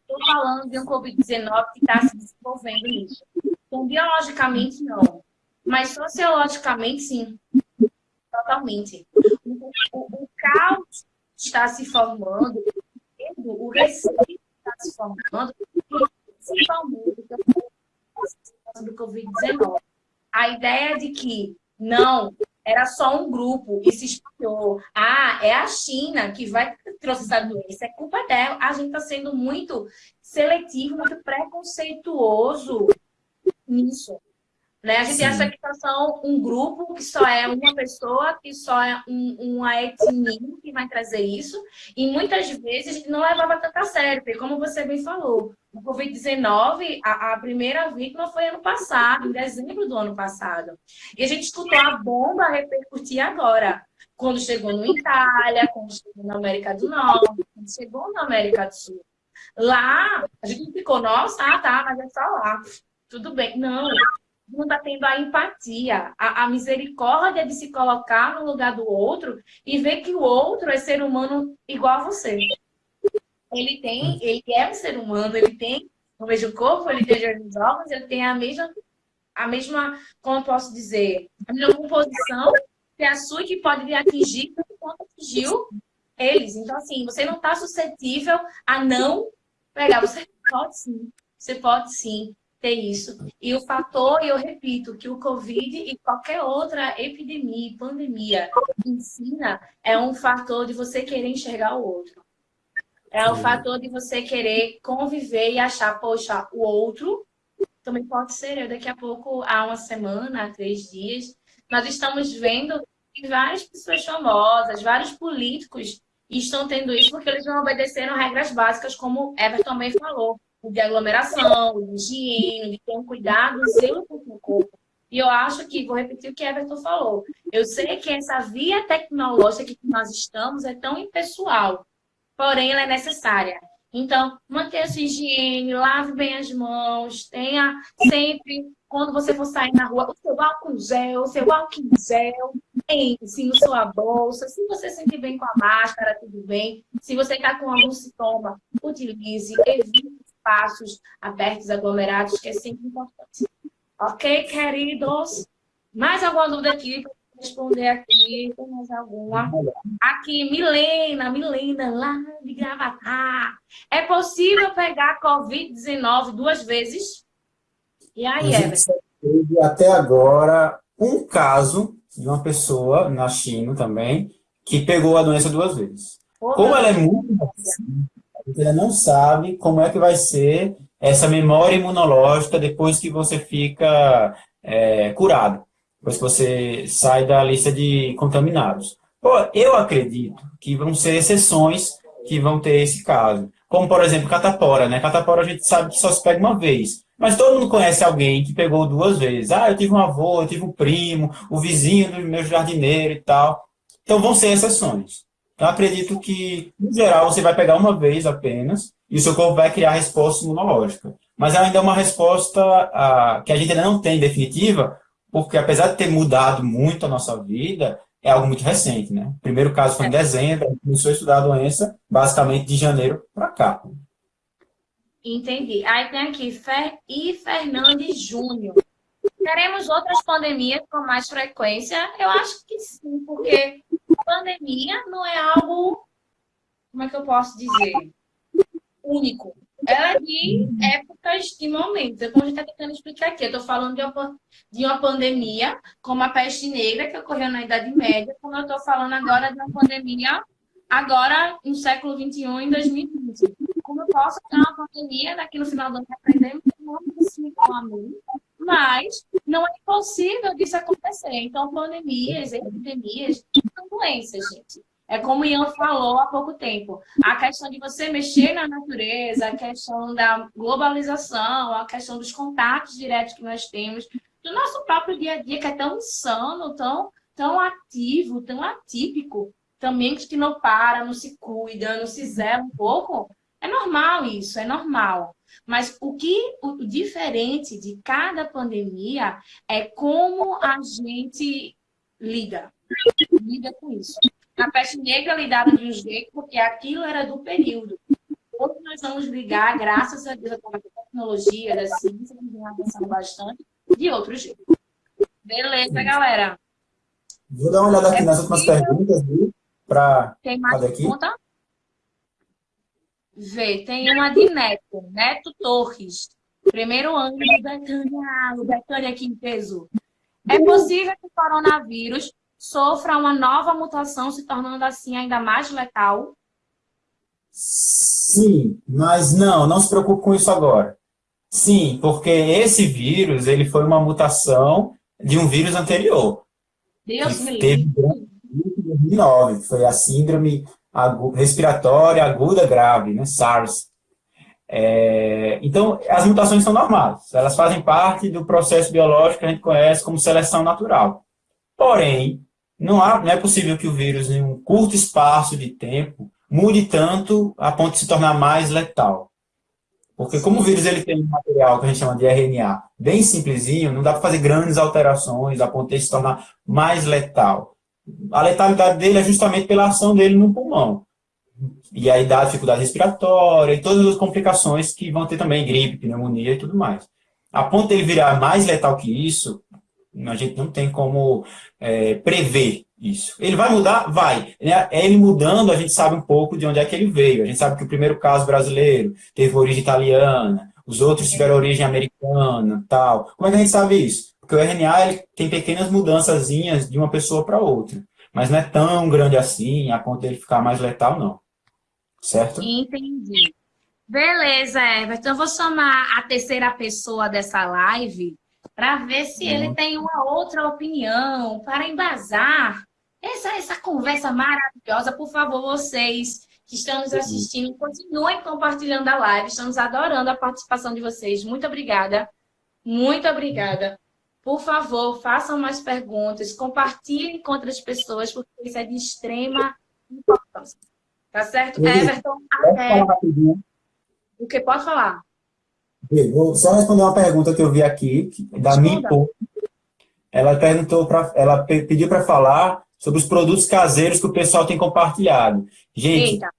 S1: Estou falando de um Covid-19 que está se desenvolvendo nisso. Então, biologicamente, não. Mas sociologicamente, sim. Totalmente. O, o, o caos está se formando, o receio está se formando, principalmente do Covid-19. A ideia de que não, era só um grupo e se espalhou. Ah, é a China que vai trouxe essa doença, é culpa dela. A gente está sendo muito seletivo, muito preconceituoso nisso. Né? A gente Sim. acha que são um grupo, que só é uma pessoa, que só é um, uma etnia que vai trazer isso. E muitas vezes a gente não levava tanto a sério, porque como você bem falou, o Covid-19, a, a, primeira vítima foi ano passado, em dezembro do ano passado. E a gente escutou a bomba repercutir agora. Quando chegou no Itália, quando chegou na América do Norte, quando chegou na América do Sul. Lá, a gente ficou, nossa, ah, tá, mas é só lá. Tudo bem. Não, não está tendo a empatia, a, a, misericórdia de se colocar no lugar do outro e ver que o outro é ser humano igual a você. Ele tem, ele é um ser humano, ele tem o mesmo corpo, ele tem os órgãos, ele tem a mesma, a mesma, como eu posso dizer, a mesma composição que a sua que pode lhe atingir quanto atingiu eles. Então, assim, você não está suscetível a não pegar. Você pode sim, você pode sim ter isso. E o fator, eu repito, que o Covid e qualquer outra epidemia, pandemia ensina é um fator de você querer enxergar o outro. É o fator de você querer conviver e achar, poxa, o outro também pode ser eu. Daqui a pouco, há uma semana, há três dias, nós estamos vendo que várias pessoas famosas, vários políticos estão tendo isso porque eles não obedeceram regras básicas, como Everton também falou de aglomeração, de higiene, de ter um cuidado seu com o corpo. E eu acho que, vou repetir o que Everton falou, eu sei que essa via tecnológica que nós estamos é tão impessoal, porém ela é necessária. Então, mantenha a sua higiene, lave bem as mãos, tenha sempre, quando você for sair na rua, o seu álcool gel, o seu álcool gel, pense na sua bolsa. Se você se sentir bem com a máscara, tudo bem. Se você está com algum sintoma, utilize, evite espaços abertos, aglomerados, que é sempre importante. Ok, queridos? Mais alguma dúvida aqui responder aqui? Tem mais alguma? Aqui, Milena, Milena, lá de Gravatar. É possível pegar Covid-19 duas vezes? E aí, Everton?
S2: Até agora um caso de uma pessoa na China também que pegou a doença duas vezes. Como ela é muito gente ainda não sabe como é que vai ser essa memória imunológica depois que você fica é, curado, depois que você sai da lista de contaminados. Eu acredito que vão ser exceções que vão ter esse caso. Como, por exemplo, catapora, né? Catapora a gente sabe que só se pega uma vez. Mas todo mundo conhece alguém que pegou duas vezes. Ah, eu tive um avô, eu tive um primo, o vizinho do meu jardineiro e tal. Então vão ser exceções. Eu acredito que, no geral, você vai pegar uma vez apenas e o seu corpo vai criar a resposta imunológica. Mas ainda é uma resposta ah, que a gente ainda não tem definitiva, porque apesar de ter mudado muito a nossa vida, é algo muito recente, né? O primeiro caso foi em é. dezembro, a gente começou a estudar a doença basicamente de janeiro para cá.
S1: Entendi. Aí tem aqui, Fer e Fernandes Júnior. Teremos outras pandemias com mais frequência? Eu acho que sim, porque pandemia não é algo, como é que eu posso dizer, único. Ela é de épocas e momentos. É como a gente está tentando explicar aqui. Eu estou falando de uma, de uma pandemia, como a peste negra, que ocorreu na Idade Média, como eu estou falando agora de uma pandemia, agora no século XXI, em 2020. Como eu posso ter uma pandemia, daqui no final do ano aprendemos, não assim com a mim, mas não é impossível disso acontecer. Então, pandemias, epidemias, são doenças, gente. É como o Ian falou há pouco tempo. A questão de você mexer na natureza, a questão da globalização, a questão dos contatos diretos que nós temos, do nosso próprio dia a dia, que é tão insano, tão, tão ativo, tão atípico, também que não para, não se cuida, não se zela um pouco. É normal isso, é normal. Mas o que o diferente de cada pandemia é como a gente lida, lida com isso. A peste negra lidava de um jeito porque aquilo era do período. Hoje nós vamos ligar, graças a Deus, a tecnologia, da ciência, que vem avançando bastante, de outro jeito. Beleza, galera.
S2: Vou dar uma olhada aqui é nas últimas perguntas, para
S1: Tem mais pergunta? Vê, tem uma de Neto, Neto Torres. Primeiro ano Betânia, o Betânia aqui em peso. É possível que o coronavírus sofra uma nova mutação, se tornando assim ainda mais letal?
S2: Sim, mas não, não se preocupe com isso agora. Sim, porque esse vírus ele foi uma mutação de um vírus anterior.
S1: Deus me livre.
S2: em 2009, foi a síndrome agu respiratória aguda grave, né, SARS. É, então, as mutações são normais, elas fazem parte do processo biológico que a gente conhece como seleção natural. Porém, não, há, não é possível que o vírus, em um curto espaço de tempo, mude tanto a ponto de se tornar mais letal. Porque como o vírus ele tem um material que a gente chama de RNA bem simplesinho, não dá para fazer grandes alterações a ponto de se tornar mais letal. A letalidade dele é justamente pela ação dele no pulmão. E aí dá dificuldade respiratória e todas as complicações que vão ter também, gripe, pneumonia e tudo mais. A ponto dele virar mais letal que isso, a gente não tem como é, prever isso. Ele vai mudar? Vai. É, é ele mudando, a gente sabe um pouco de onde é que ele veio. A gente sabe que o primeiro caso brasileiro teve origem italiana, os outros tiveram origem americana, tal. Como é que a gente sabe isso? Porque o RNA ele tem pequenas mudanças de uma pessoa para outra. Mas não é tão grande assim, a ponto dele ficar mais letal, não. Certo?
S1: Entendi. Beleza, Everton. Então, eu vou chamar a terceira pessoa dessa live para ver se uhum. ele tem uma outra opinião, para embasar essa, essa conversa maravilhosa. Por favor, vocês que estão nos assistindo, continuem compartilhando a live. Estamos adorando a participação de vocês. Muito obrigada. Muito obrigada. Por favor, façam mais perguntas, compartilhem com outras pessoas, porque isso é de extrema importância. Tá certo? Everton, até. O que pode falar?
S2: Vou só responder uma pergunta que eu vi aqui, da Mipo. Ela perguntou para, ela pediu para falar sobre os produtos caseiros que o pessoal tem compartilhado. Gente, Eita,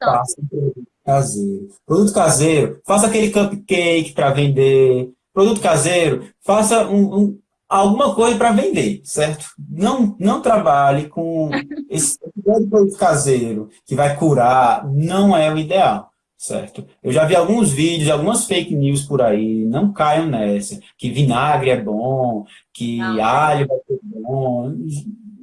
S2: faça produto caseiro. Produto caseiro, faça aquele cupcake para vender. Produto caseiro, faça um, um alguma coisa para vender, certo? Não, não trabalhe com esse produto caseiro que vai curar, não é o ideal certo? Eu já vi alguns vídeos, algumas fake news por aí, não caiam nessa, que vinagre é bom, que não. alho vai ser bom,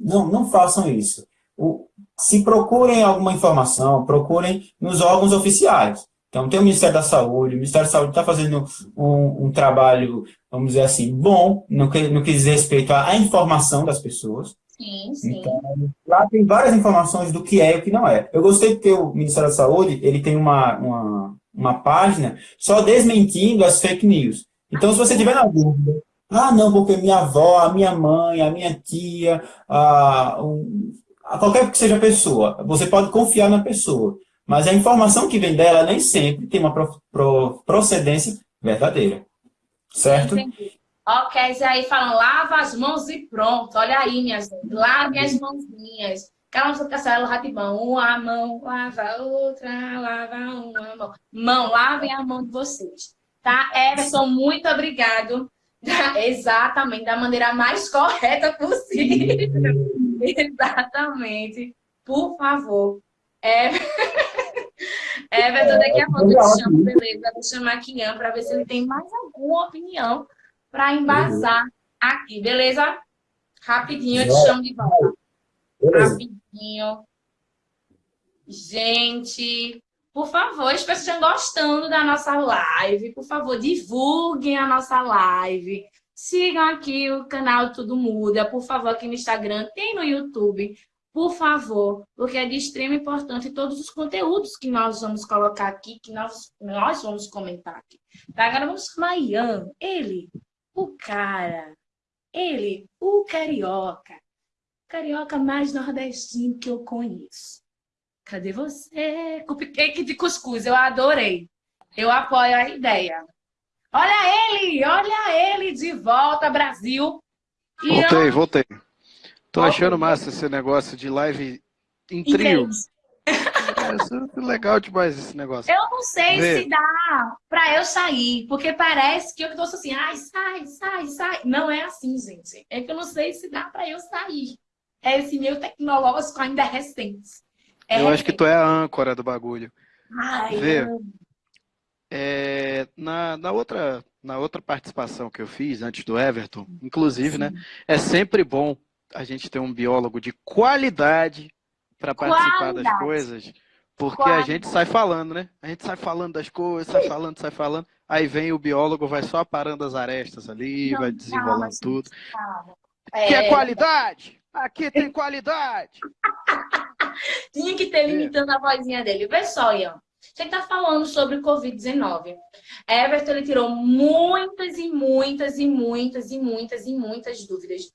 S2: não, não façam isso. O, se procurem alguma informação, procurem nos órgãos oficiais. Então, tem o Ministério da Saúde, o Ministério da Saúde está fazendo um, um, trabalho, vamos dizer assim, bom, no que, no que diz respeito à informação das pessoas,
S1: Sim, sim.
S2: Então, lá tem várias informações do que é e o que não é. Eu gostei porque o Ministério da Saúde ele tem uma, uma, uma página só desmentindo as fake news. Então, se você tiver na dúvida, ah, não, porque minha avó, a minha mãe, a minha tia, a, a qualquer que seja a pessoa, você pode confiar na pessoa. Mas a informação que vem dela nem sempre tem uma pro, pro, procedência verdadeira. Certo? Entendi.
S1: Ok, e aí falam, lava as mãos e pronto. Olha aí, minhas gente. Lave as mãozinhas. Calma, seu castelo ratibão. Uma mão, lava a outra, lava uma mão. Mão, lavem a mão de vocês. Tá? Everson, muito obrigado. Exatamente, da maneira mais correta possível. Exatamente. Por favor. É... Everton, daqui a pouco eu te chamo, beleza? Vou chamar Kian para ver se ele tem mais alguma opinião para embasar aqui, beleza? Rapidinho, eu te chamo de volta. Rapidinho. Gente, por favor, espero que estejam gostando da nossa live. Por favor, divulguem a nossa live. Sigam aqui o canal Tudo Muda. Por favor, aqui no Instagram, tem no YouTube. Por favor, porque é de extrema importância todos os conteúdos que nós vamos colocar aqui, que nós, nós vamos comentar aqui. Tá? Agora vamos chamar Ian, ele, o cara, ele, o carioca, carioca mais nordestino que eu conheço. Cadê você? Cupcake de cuscuz, eu adorei. Eu apoio a ideia. Olha ele, olha ele de volta, Brasil.
S3: Voltei, voltei. Tô achando massa esse negócio de live em trio. É legal demais esse negócio.
S1: Eu não sei Vê. se dá pra eu sair, porque parece que eu tô assim, ai, sai, sai, sai. Não é assim, gente. É que eu não sei se dá pra eu sair. É esse meu tecnológico ainda é recente.
S3: É eu recente. acho que tu é a âncora do bagulho. Ai, Vê, é, na, na, outra, na outra participação que eu fiz antes do Everton, inclusive, né, Sim. né? É sempre bom a gente ter um biólogo de qualidade para participar das coisas Porque a gente sai falando, né? A gente sai falando das coisas, sai falando, sai falando. Aí vem o biólogo, vai só aparando as arestas ali, não, vai desenrolando calma, tudo. É... Que é qualidade! Aqui tem qualidade!
S1: Tinha que ter limitando é. a vozinha dele. Vê só, Ian. Você está falando sobre o Covid-19. Everton ele tirou muitas e muitas e muitas e muitas e muitas dúvidas.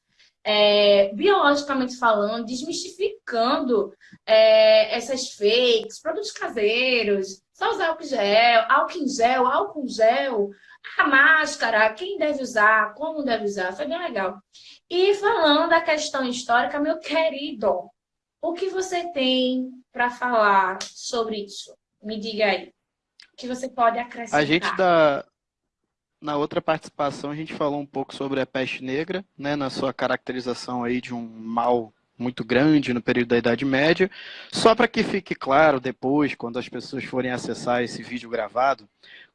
S1: É, biologicamente falando, desmistificando é, essas fakes, produtos caseiros, só usar álcool gel, álcool em gel, álcool em gel, a máscara, quem deve usar, como deve usar, foi bem legal. E falando da questão histórica, meu querido, o que você tem para falar sobre isso? Me diga aí. O que você pode acrescentar?
S3: A gente da na outra participação a gente falou um pouco sobre a peste negra, né, na sua caracterização aí de um mal muito grande no período da Idade Média. Só para que fique claro depois, quando as pessoas forem acessar esse vídeo gravado,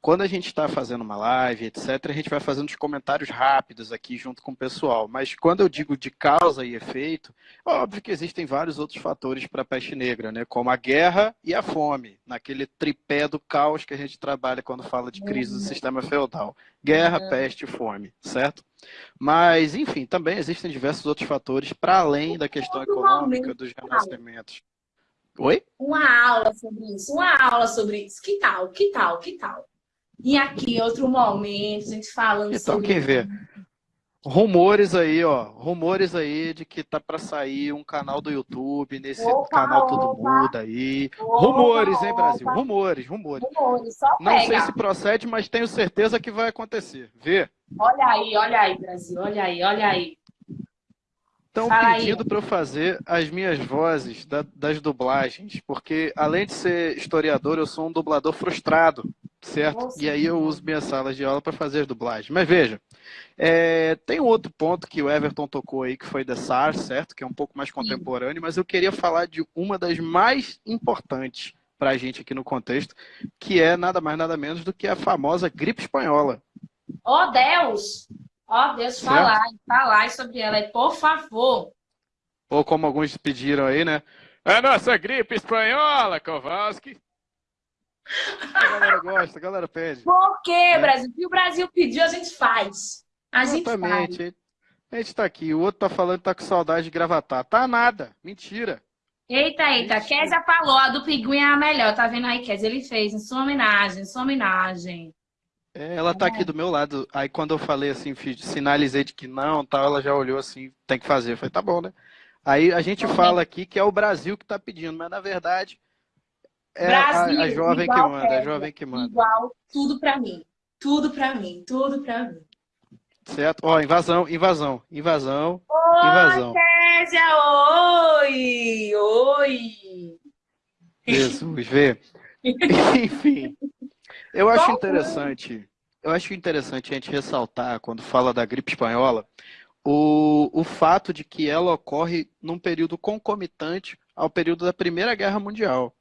S3: quando a gente está fazendo uma live, etc., a gente vai fazendo os comentários rápidos aqui junto com o pessoal. Mas quando eu digo de causa e efeito, óbvio que existem vários outros fatores para a peste negra, né? como a guerra e a fome, naquele tripé do caos que a gente trabalha quando fala de crise do uhum. sistema feudal. Guerra, uhum. peste e fome, certo? Mas, enfim, também existem diversos outros fatores para além da questão econômica dos renascimentos. Oi?
S1: Uma aula sobre isso, uma aula sobre isso. Que tal? Que tal? Que tal? E aqui, outro momento, a gente falando
S3: então,
S1: sobre...
S3: quem vê? Rumores aí, ó. Rumores aí de que tá para sair um canal do YouTube, nesse opa, canal Todo opa, Muda aí. Opa, rumores, hein, Brasil? Rumores, rumores. rumores Não sei se procede, mas tenho certeza que vai acontecer. Vê.
S1: Olha aí, olha aí, Brasil. Olha aí, olha aí.
S3: Estão pedindo para eu fazer as minhas vozes da, das dublagens, porque além de ser historiador, eu sou um dublador frustrado certo? Nossa, e aí eu uso minhas salas de aula para fazer as dublagens. Mas veja, é, tem um outro ponto que o Everton tocou aí, que foi da SARS, certo? Que é um pouco mais contemporâneo, mas eu queria falar de uma das mais importantes para a gente aqui no contexto, que é nada mais nada menos do que a famosa gripe espanhola.
S1: Oh, Deus! Oh, Deus, falar, falar sobre ela aí, por favor.
S3: Ou como alguns pediram aí, né? A nossa gripe espanhola, Kowalski. A galera gosta, a galera pede.
S1: Por quê, é. Brasil? O que o Brasil pediu, a gente faz. A gente Exatamente. faz.
S3: A gente tá aqui. O outro tá falando que tá com saudade de gravatar. Tá nada. Mentira.
S1: Eita, eita. Mentira. Kézia falou, a do Pinguim é a melhor. Tá vendo aí, Kézia? Ele fez em sua homenagem, em sua homenagem.
S3: É, ela tá é. aqui do meu lado. Aí quando eu falei assim, sinalizei de que não, tal, ela já olhou assim, tem que fazer. Eu falei, tá bom, né? Aí a gente fala aqui que é o Brasil que tá pedindo, mas na verdade é Brasil, a, a jovem que manda, a jovem que manda.
S1: Igual, tudo para mim. Tudo para mim, tudo para mim.
S3: Certo? Ó, invasão, invasão, invasão, oi, invasão.
S1: Kézia, oi! Oi!
S3: Jesus, vê. Enfim, eu acho interessante, eu acho interessante a gente ressaltar, quando fala da gripe espanhola, o, o fato de que ela ocorre num período concomitante ao período da Primeira Guerra Mundial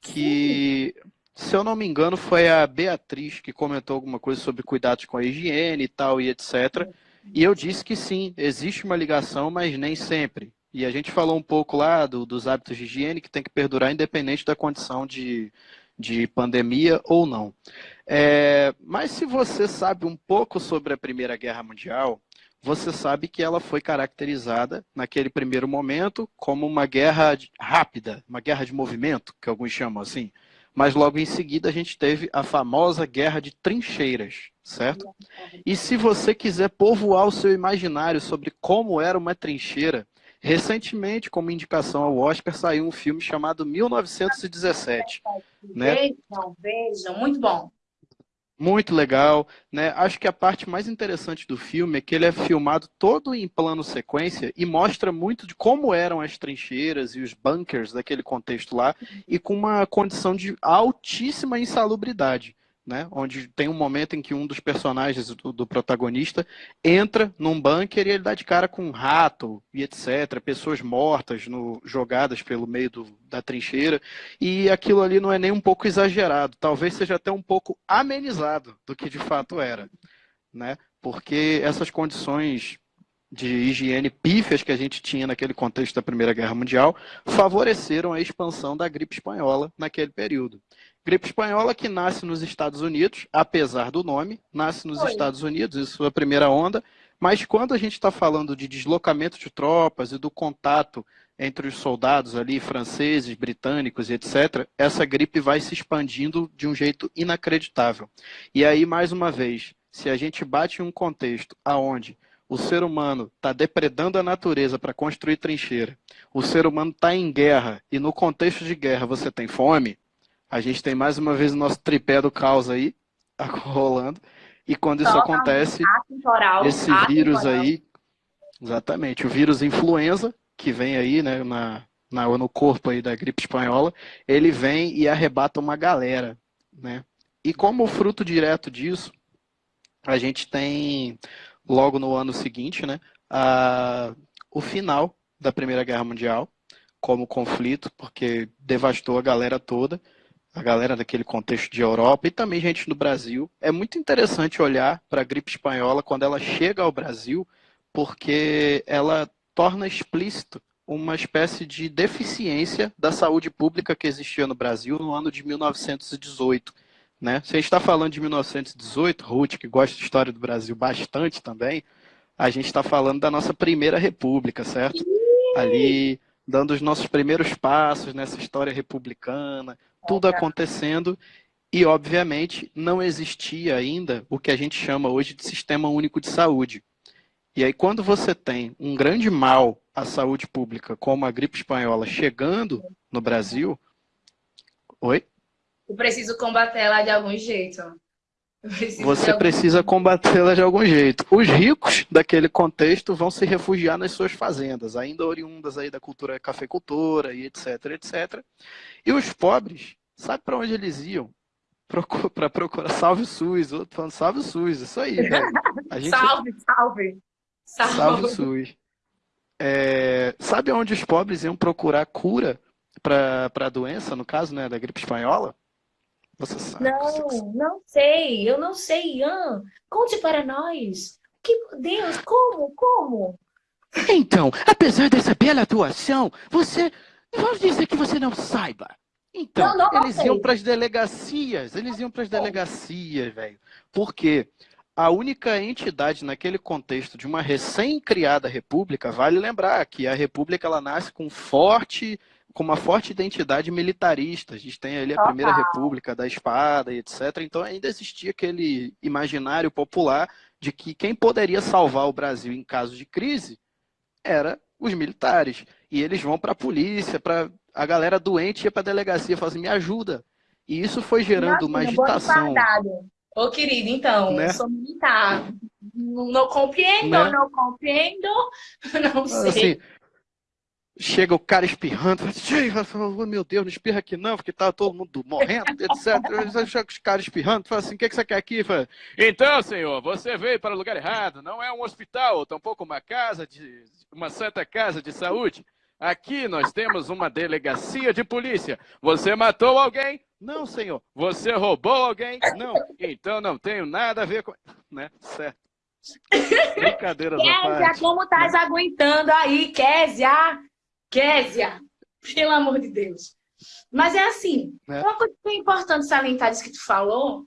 S3: que, se eu não me engano, foi a Beatriz que comentou alguma coisa sobre cuidados com a higiene e tal e etc. E eu disse que sim, existe uma ligação, mas nem sempre. E a gente falou um pouco lá do, dos hábitos de higiene que tem que perdurar independente da condição de, de pandemia ou não. É, mas se você sabe um pouco sobre a Primeira Guerra Mundial, você sabe que ela foi caracterizada, naquele primeiro momento, como uma guerra rápida, uma guerra de movimento, que alguns chamam assim. Mas logo em seguida a gente teve a famosa guerra de trincheiras, certo? E se você quiser povoar o seu imaginário sobre como era uma trincheira, recentemente, como indicação ao Oscar, saiu um filme chamado 1917. Né?
S1: Vejam, vejam, muito bom.
S3: Muito legal, né? Acho que a parte mais interessante do filme é que ele é filmado todo em plano sequência e mostra muito de como eram as trincheiras e os bunkers daquele contexto lá e com uma condição de altíssima insalubridade né? Onde tem um momento em que um dos personagens do, do, protagonista entra num bunker e ele dá de cara com um rato e etc. Pessoas mortas no, jogadas pelo meio do, da trincheira. E aquilo ali não é nem um pouco exagerado. Talvez seja até um pouco amenizado do que de fato era, né? Porque essas condições de higiene pífias que a gente tinha naquele contexto da Primeira Guerra Mundial favoreceram a expansão da gripe espanhola naquele período. Gripe espanhola que nasce nos Estados Unidos, apesar do nome, nasce nos Oi. Estados Unidos, em sua primeira onda, mas quando a gente está falando de deslocamento de tropas e do contato entre os soldados ali, franceses, britânicos e etc., essa gripe vai se expandindo de um jeito inacreditável. E aí, mais uma vez, se a gente bate em um contexto aonde o ser humano está depredando a natureza para construir trincheira, o ser humano está em guerra e no contexto de guerra você tem fome, a gente tem mais uma vez o nosso tripé do caos aí rolando. E quando isso acontece, esse vírus aí, exatamente, o vírus influenza, que vem aí né, na, na, no corpo aí da gripe espanhola, ele vem e arrebata uma galera. Né? E como fruto direto disso, a gente tem logo no ano seguinte, né, a, o final da Primeira Guerra Mundial como conflito, porque devastou a galera toda, a galera daquele contexto de Europa e também gente no Brasil. É muito interessante olhar para a gripe espanhola quando ela chega ao Brasil, porque ela torna explícito uma espécie de deficiência da saúde pública que existia no Brasil no ano de 1918. Né? Se a gente está falando de 1918, Ruth, que gosta de história do Brasil bastante também, a gente está falando da nossa primeira república, certo? Ali, dando os nossos primeiros passos nessa história republicana, tudo acontecendo, e, obviamente, não existia ainda o que a gente chama hoje de Sistema Único de Saúde. E aí, quando você tem um grande mal à saúde pública, como a gripe espanhola, chegando no Brasil... Oi?
S1: Eu preciso combatê-la de algum jeito.
S3: Você precisa combatê-la de algum jeito. Os ricos daquele contexto vão se refugiar nas suas fazendas, ainda oriundas aí da cultura cafeicultora e etc, etc. E os pobres, sabe para onde eles iam? Para procurar salve o SUS, outro falando salve o SUS, isso aí.
S1: Gente... salve, salve.
S3: Salve, salve o SUS. É... Sabe onde os pobres iam procurar cura para a doença, no caso né, da gripe espanhola?
S1: Você sabe. Não, não sei. Eu não sei, Ian. Conte para nós. Que Deus, como, como?
S4: Então, apesar dessa bela atuação, você... Vamos dizer que você não saiba.
S3: Então, não, não, eles iam para as delegacias. Eles iam para as delegacias, velho. Por quê? A única entidade naquele contexto de uma recém-criada república, vale lembrar que a república ela nasce com forte com uma forte identidade militarista. A gente tem ali a Primeira República da Espada e etc. Então ainda existia aquele imaginário popular de que quem poderia salvar o Brasil em caso de crise era os militares. E eles vão para a polícia, para a galera doente ia para a delegacia e fala assim, me ajuda. E isso foi gerando uma agitação.
S1: Ô, querido, então, né? eu sou militar. Não, não compreendo, né? não compreendo, não sei. Assim,
S3: Chega o cara espirrando, fala, oh, meu Deus, não espirra aqui não, porque tá todo mundo morrendo, etc. Chega os caras espirrando, fala assim, o que, que você quer aqui? Fala, então, senhor, você veio para o lugar errado, não é um hospital, tampouco uma casa de. uma santa casa de saúde. Aqui nós temos uma delegacia de polícia. Você matou alguém? Não, senhor. Você roubou alguém? Não. Então não tenho nada a ver com. Né? Certo.
S1: Brincadeira Kézia, como estás aguentando aí, Kézia? Késia, pelo amor de Deus. Mas é assim, é. uma coisa que é importante salientar disso que tu falou,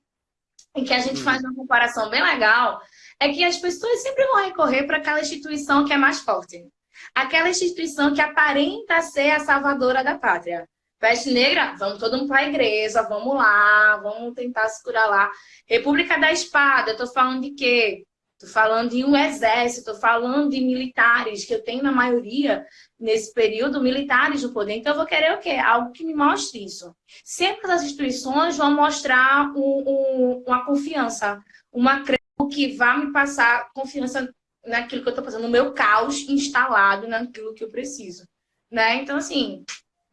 S1: em que a gente hum. faz uma comparação bem legal, é que as pessoas sempre vão recorrer para aquela instituição que é mais forte. Aquela instituição que aparenta ser a salvadora da pátria. Peste negra, vamos todo mundo para a igreja, vamos lá, vamos tentar se curar lá. República da Espada, eu tô falando de quê? Estou falando de um exército, estou falando de militares, que eu tenho na maioria, nesse período, militares no poder. Então, eu vou querer o quê? Algo que me mostre isso. Sempre as instituições vão mostrar um, um, uma confiança, uma que vai me passar confiança naquilo que eu estou fazendo, no meu caos instalado naquilo que eu preciso. Né? Então, assim,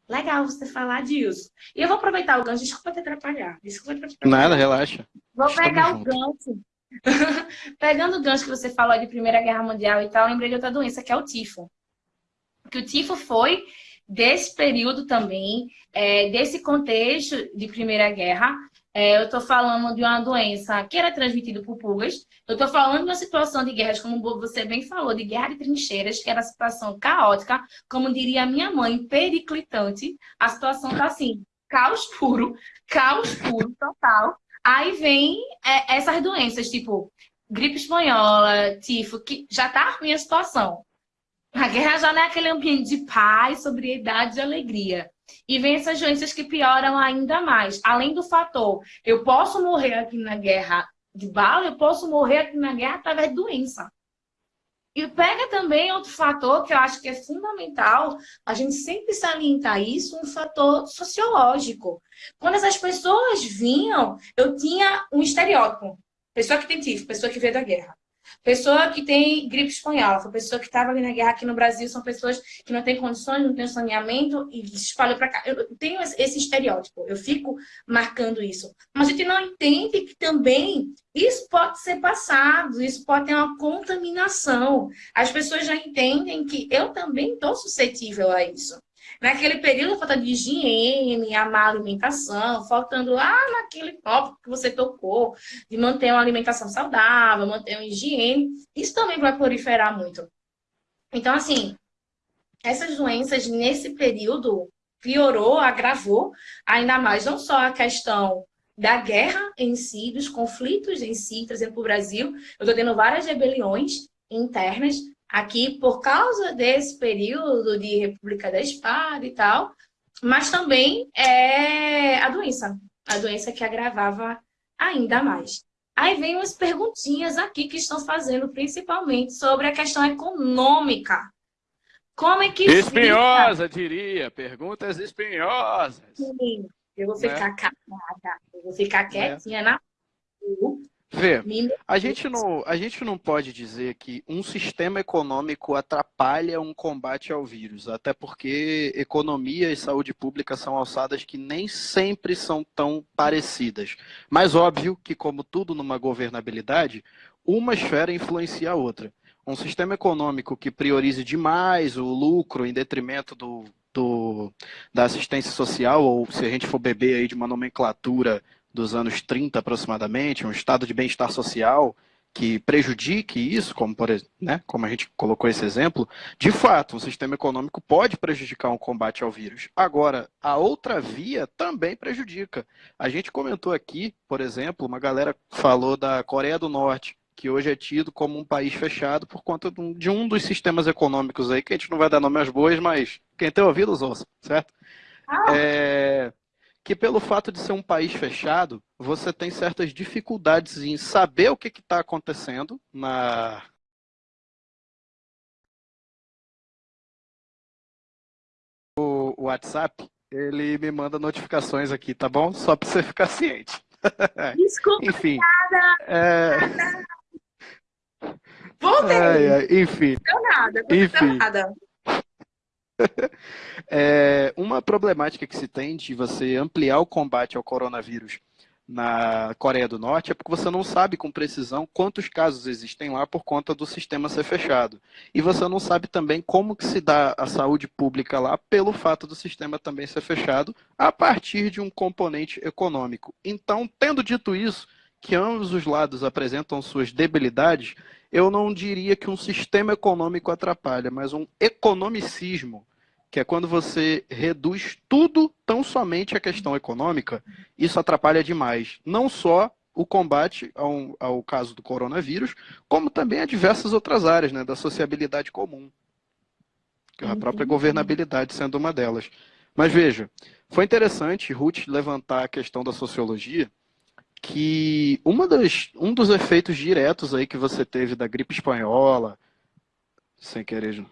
S1: legal você falar disso. E eu vou aproveitar o gancho, desculpa te atrapalhar. Desculpa te atrapalhar.
S3: Nada, relaxa.
S1: Vou Estamos pegar juntos. o gancho Pegando o gancho que você falou de Primeira Guerra Mundial e tal, lembrei de outra doença, que é o tifo. Que o tifo foi desse período também, é, desse contexto de Primeira Guerra, é, eu estou falando de uma doença que era transmitida por pulgas, eu estou falando de uma situação de guerras, como você bem falou, de guerra de trincheiras, que era uma situação caótica, como diria a minha mãe, periclitante. A situação está assim, caos puro, caos puro, total. Aí vem é, essas doenças, tipo gripe espanhola, tifo, que já tá ruim a situação. A guerra já não é aquele ambiente de paz, sobriedade e alegria. E vem essas doenças que pioram ainda mais. Além do fator, eu posso morrer aqui na guerra de bala, eu posso morrer aqui na guerra através de doença. E pega também outro fator que eu acho que é fundamental, a gente sempre salientar isso, um fator sociológico. Quando essas pessoas vinham, eu tinha um estereótipo. Pessoa que tem tifo, pessoa que veio da guerra. Pessoa que tem gripe espanhola, pessoa que estava ali na guerra aqui no Brasil, são pessoas que não têm condições, não têm saneamento e espalham para cá. Eu tenho esse estereótipo, eu fico marcando isso. Mas a gente não entende que também isso pode ser passado, isso pode ter uma contaminação. As pessoas já entendem que eu também estou suscetível a isso. Naquele período, falta de higiene, a má alimentação, faltando lá naquele tópico que você tocou, de manter uma alimentação saudável, manter uma higiene, isso também vai proliferar muito. Então, assim, essas doenças nesse período piorou, agravou ainda mais, não só a questão da guerra em si, dos conflitos em si, trazendo para o Brasil. Eu estou tendo várias rebeliões internas, aqui por causa desse período de República da Espada e tal, mas também é a doença, a doença que agravava ainda mais. Aí vem umas perguntinhas aqui que estão fazendo principalmente sobre a questão econômica. Como é que
S4: Espinhosa, fica? diria. Perguntas espinhosas.
S1: Sim, eu vou ficar né? calada, eu vou ficar é. quietinha é. na
S3: Vê, a gente, não, a gente não pode dizer que um sistema econômico atrapalha um combate ao vírus, até porque economia e saúde pública são alçadas que nem sempre são tão parecidas. Mas óbvio que, como tudo numa governabilidade, uma esfera influencia a outra. Um sistema econômico que priorize demais o lucro em detrimento do, do, da assistência social, ou se a gente for beber aí de uma nomenclatura dos anos 30 aproximadamente, um estado de bem-estar social que prejudique isso, como, por, né, como a gente colocou esse exemplo, de fato, um sistema econômico pode prejudicar um combate ao vírus. Agora, a outra via também prejudica. A gente comentou aqui, por exemplo, uma galera falou da Coreia do Norte, que hoje é tido como um país fechado por conta de um dos sistemas econômicos aí, que a gente não vai dar nome às boas, mas quem tem ouvido os ouça, certo? Ah. É que pelo fato de ser um país fechado, você tem certas dificuldades em saber o que está acontecendo na o WhatsApp, ele me manda notificações aqui, tá bom? Só para você ficar ciente.
S1: Desculpa,
S3: enfim.
S1: Nada,
S3: é...
S1: Voltei.
S3: Ai, ai, enfim.
S1: Não nada, não
S3: enfim.
S1: nada.
S3: É, uma problemática que se tem de você ampliar o combate ao coronavírus na Coreia do Norte é porque você não sabe com precisão quantos casos existem lá por conta do sistema ser fechado. E você não sabe também como que se dá a saúde pública lá pelo fato do sistema também ser fechado a partir de um componente econômico. Então, tendo dito isso, que ambos os lados apresentam suas debilidades, eu não diria que um sistema econômico atrapalha, mas um economicismo, que é quando você reduz tudo tão somente à questão econômica, isso atrapalha demais. Não só o combate ao, ao caso do coronavírus, como também a diversas outras áreas né, da sociabilidade comum. A própria governabilidade sendo uma delas. Mas veja, foi interessante Ruth levantar a questão da sociologia, que uma das, um dos efeitos diretos aí que você teve da gripe espanhola, sem querer,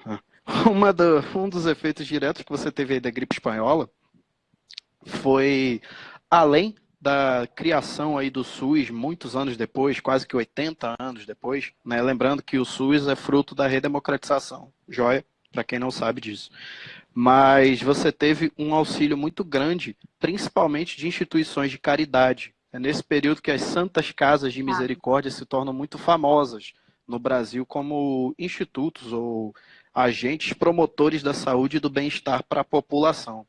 S3: uma do, um dos efeitos diretos que você teve aí da gripe espanhola foi, além da criação aí do SUS muitos anos depois, quase que 80 anos depois, né? lembrando que o SUS é fruto da redemocratização, joia, para quem não sabe disso. Mas você teve um auxílio muito grande, principalmente de instituições de caridade, é nesse período que as santas casas de misericórdia se tornam muito famosas no Brasil como institutos ou agentes promotores da saúde e do bem-estar para a população.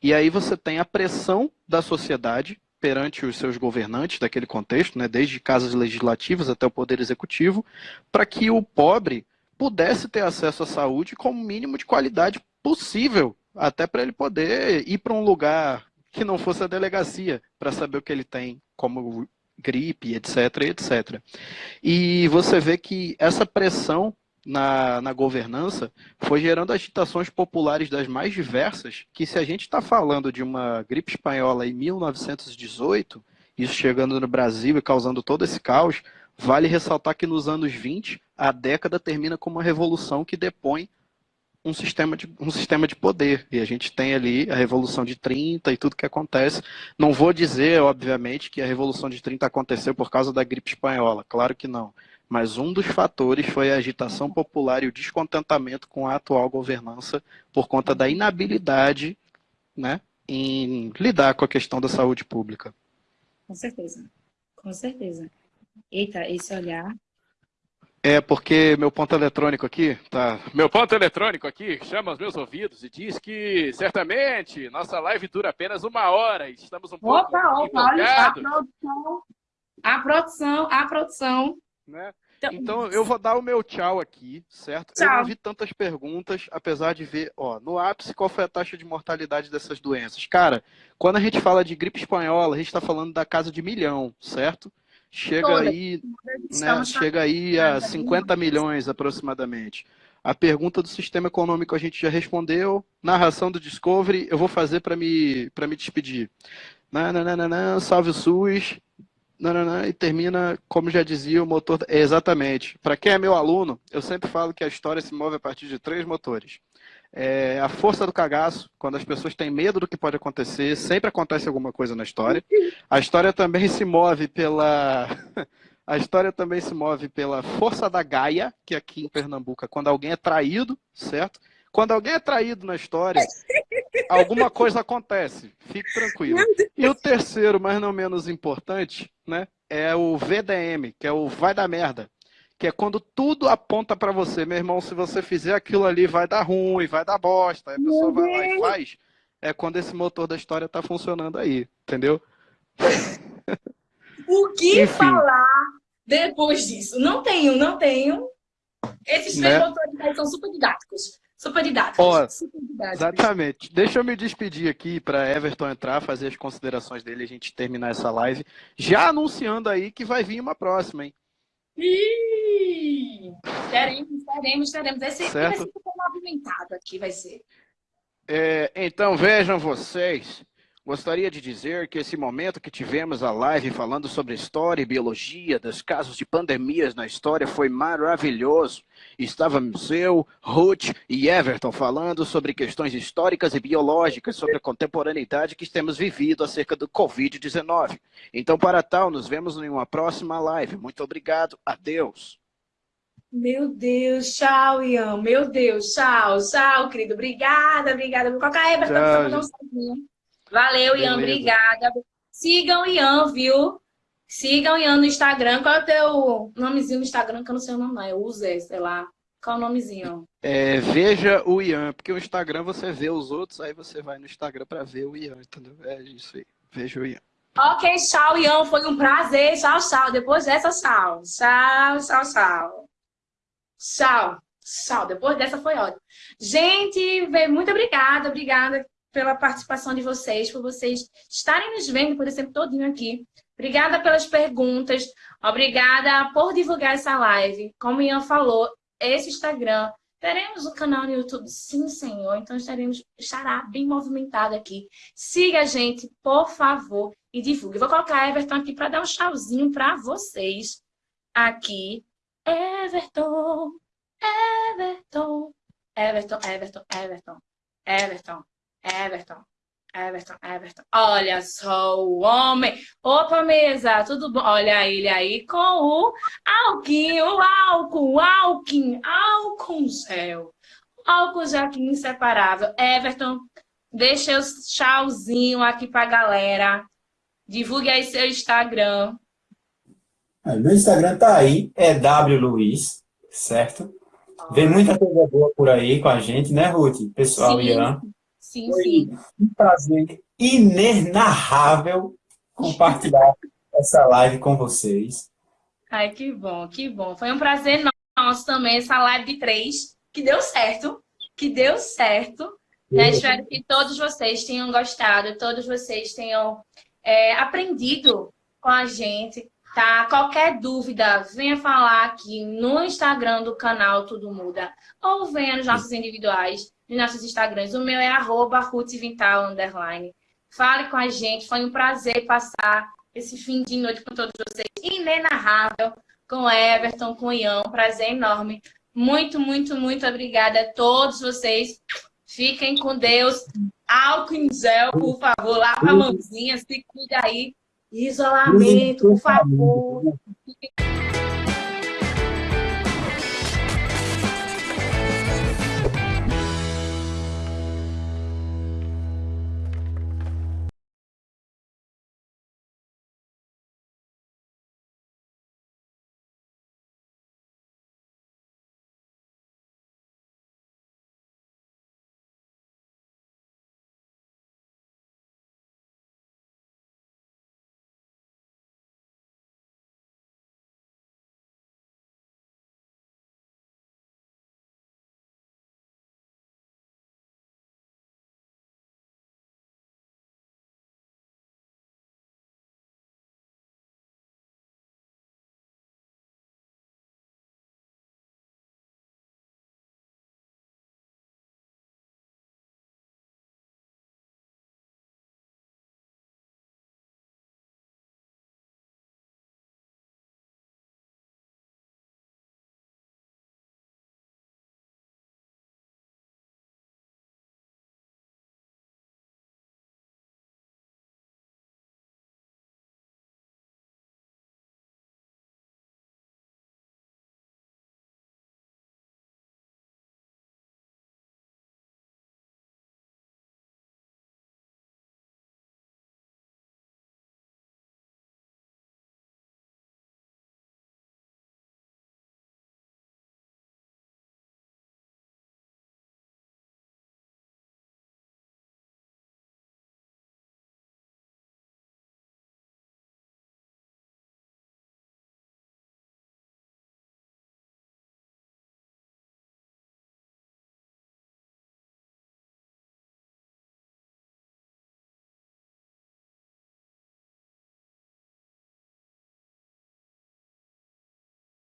S3: E aí você tem a pressão da sociedade perante os seus governantes daquele contexto, né, desde casas legislativas até o poder executivo, para que o pobre pudesse ter acesso à saúde com o mínimo de qualidade possível, até para ele poder ir para um lugar que não fosse a delegacia, para saber o que ele tem como gripe, etc, etc. E você vê que essa pressão na, na governança foi gerando agitações populares das mais diversas, que se a gente está falando de uma gripe espanhola em 1918, isso chegando no Brasil e causando todo esse caos, vale ressaltar que nos anos 20, a década termina com uma revolução que depõe um sistema, de, um sistema de poder. E a gente tem ali a Revolução de 30 e tudo que acontece. Não vou dizer, obviamente, que a Revolução de 30 aconteceu por causa da gripe espanhola, claro que não. Mas um dos fatores foi a agitação popular e o descontentamento com a atual governança por conta da inabilidade né, em lidar com a questão da saúde pública.
S1: Com certeza, com certeza. Eita, esse olhar
S3: é porque meu ponto eletrônico aqui tá.
S5: Meu ponto eletrônico aqui chama os meus ouvidos e diz que certamente nossa live dura apenas uma hora. Estamos um pouco.
S1: Opa, opa, olha a produção. A produção, a produção.
S3: Né? Então, então, eu vou dar o meu tchau aqui, certo? Tchau. Eu não vi tantas perguntas, apesar de ver, ó, no ápice, qual foi a taxa de mortalidade dessas doenças? Cara, quando a gente fala de gripe espanhola, a gente está falando da casa de milhão, certo? Chega aí, né, chega aí a 50 milhões aproximadamente. A pergunta do sistema econômico a gente já respondeu. Narração do Discovery, eu vou fazer para me, me despedir. Nananana, salve o SUS. Nananana, e termina, como já dizia, o motor. exatamente. Para quem é meu aluno, eu sempre falo que a história se move a partir de três motores. É a força do cagaço, quando as pessoas têm medo do que pode acontecer, sempre acontece alguma coisa na história. A história também se move pela. A história também se move pela força da Gaia, que aqui em Pernambuco é quando alguém é traído, certo? Quando alguém é traído na história, alguma coisa acontece. Fique tranquilo. E o terceiro, mas não menos importante, né, é o VDM, que é o vai dar merda que é quando tudo aponta para você, meu irmão, se você fizer aquilo ali vai dar ruim, vai dar bosta, aí a pessoa vai lá e faz, é quando esse motor da história está funcionando aí, entendeu?
S1: O que Enfim. falar depois disso? Não tenho, não tenho. Esses três né? motores são super didáticos. Super didáticos. Ó, super
S3: didáticos. Exatamente. Deixa eu me despedir aqui para Everton entrar, fazer as considerações dele e a gente terminar essa live. Já anunciando aí que vai vir uma próxima, hein?
S1: Teremos, teremos, teremos. Esse vai ser movimentado aqui, vai ser.
S5: É, então vejam vocês, Gostaria de dizer que esse momento que tivemos a live falando sobre história e biologia dos casos de pandemias na história foi maravilhoso. Estávamos eu, Ruth e Everton falando sobre questões históricas e biológicas, sobre a contemporaneidade que temos vivido acerca do Covid-19. Então, para tal, nos vemos em uma próxima live. Muito obrigado. Adeus.
S1: Meu Deus, tchau, Ian. Meu Deus, tchau, tchau, querido. Obrigada, obrigada. Vou colocar a Everton para não sozinho. Valeu, Beleza. Ian, obrigada. Sigam o Ian, viu? Sigam o Ian no Instagram. Qual é o teu nomezinho no Instagram? Que eu não sei o nome, não. Eu uso, sei lá. Qual é o nomezinho?
S3: É, veja o Ian, porque o Instagram você vê os outros, aí você vai no Instagram para ver o Ian, entendeu? É isso aí. Veja o Ian.
S1: Ok, tchau, Ian. Foi um prazer. Tchau, tchau. Depois dessa, tchau. Tchau, tchau, tchau. Tchau. Tchau. Depois dessa foi ótimo. Gente, muito obrigada. Obrigada pela participação de vocês, por vocês estarem nos vendo por esse tempo todinho aqui. Obrigada pelas perguntas, obrigada por divulgar essa live. Como Ian falou, esse Instagram, teremos um canal no YouTube, sim, senhor, então estaremos, estará bem movimentado aqui. Siga a gente, por favor, e divulgue. Vou colocar Everton aqui para dar um tchauzinho para vocês. Aqui, Everton, Everton, Everton, Everton, Everton, Everton. Everton. Everton, Everton. Olha só o homem. Opa, mesa, tudo bom? Olha ele aí com o alquinho, o álcool, o álcool, gel. Álcool já aqui inseparável. Everton, deixa o tchauzinho aqui pra galera. Divulgue aí seu Instagram.
S2: Meu Instagram tá aí, é wluiz, certo? Vem muita coisa boa por aí com a gente, né, Ruth? Pessoal,
S1: Sim.
S2: Ian.
S1: Sim, Foi sim.
S2: um prazer inenarrável compartilhar essa live com vocês.
S1: Ai, que bom, que bom. Foi um prazer nosso também, essa live de três, que deu certo, que deu certo. Né? Espero que todos vocês tenham gostado, todos vocês tenham é, aprendido com a gente, tá? Qualquer dúvida, venha falar aqui no Instagram do canal Tudo Muda, ou venha nos nossos individuais, nos nossos Instagrams. O meu é arroba underline. Fale com a gente, foi um prazer passar esse fim de noite com todos vocês. Inenarrável, com Everton, com Ian, prazer enorme. Muito, muito, muito obrigada a todos vocês. Fiquem com Deus. Álcool em gel, por favor. Lava a mãozinha, se cuida aí. Isolamento, por favor. Fiquem...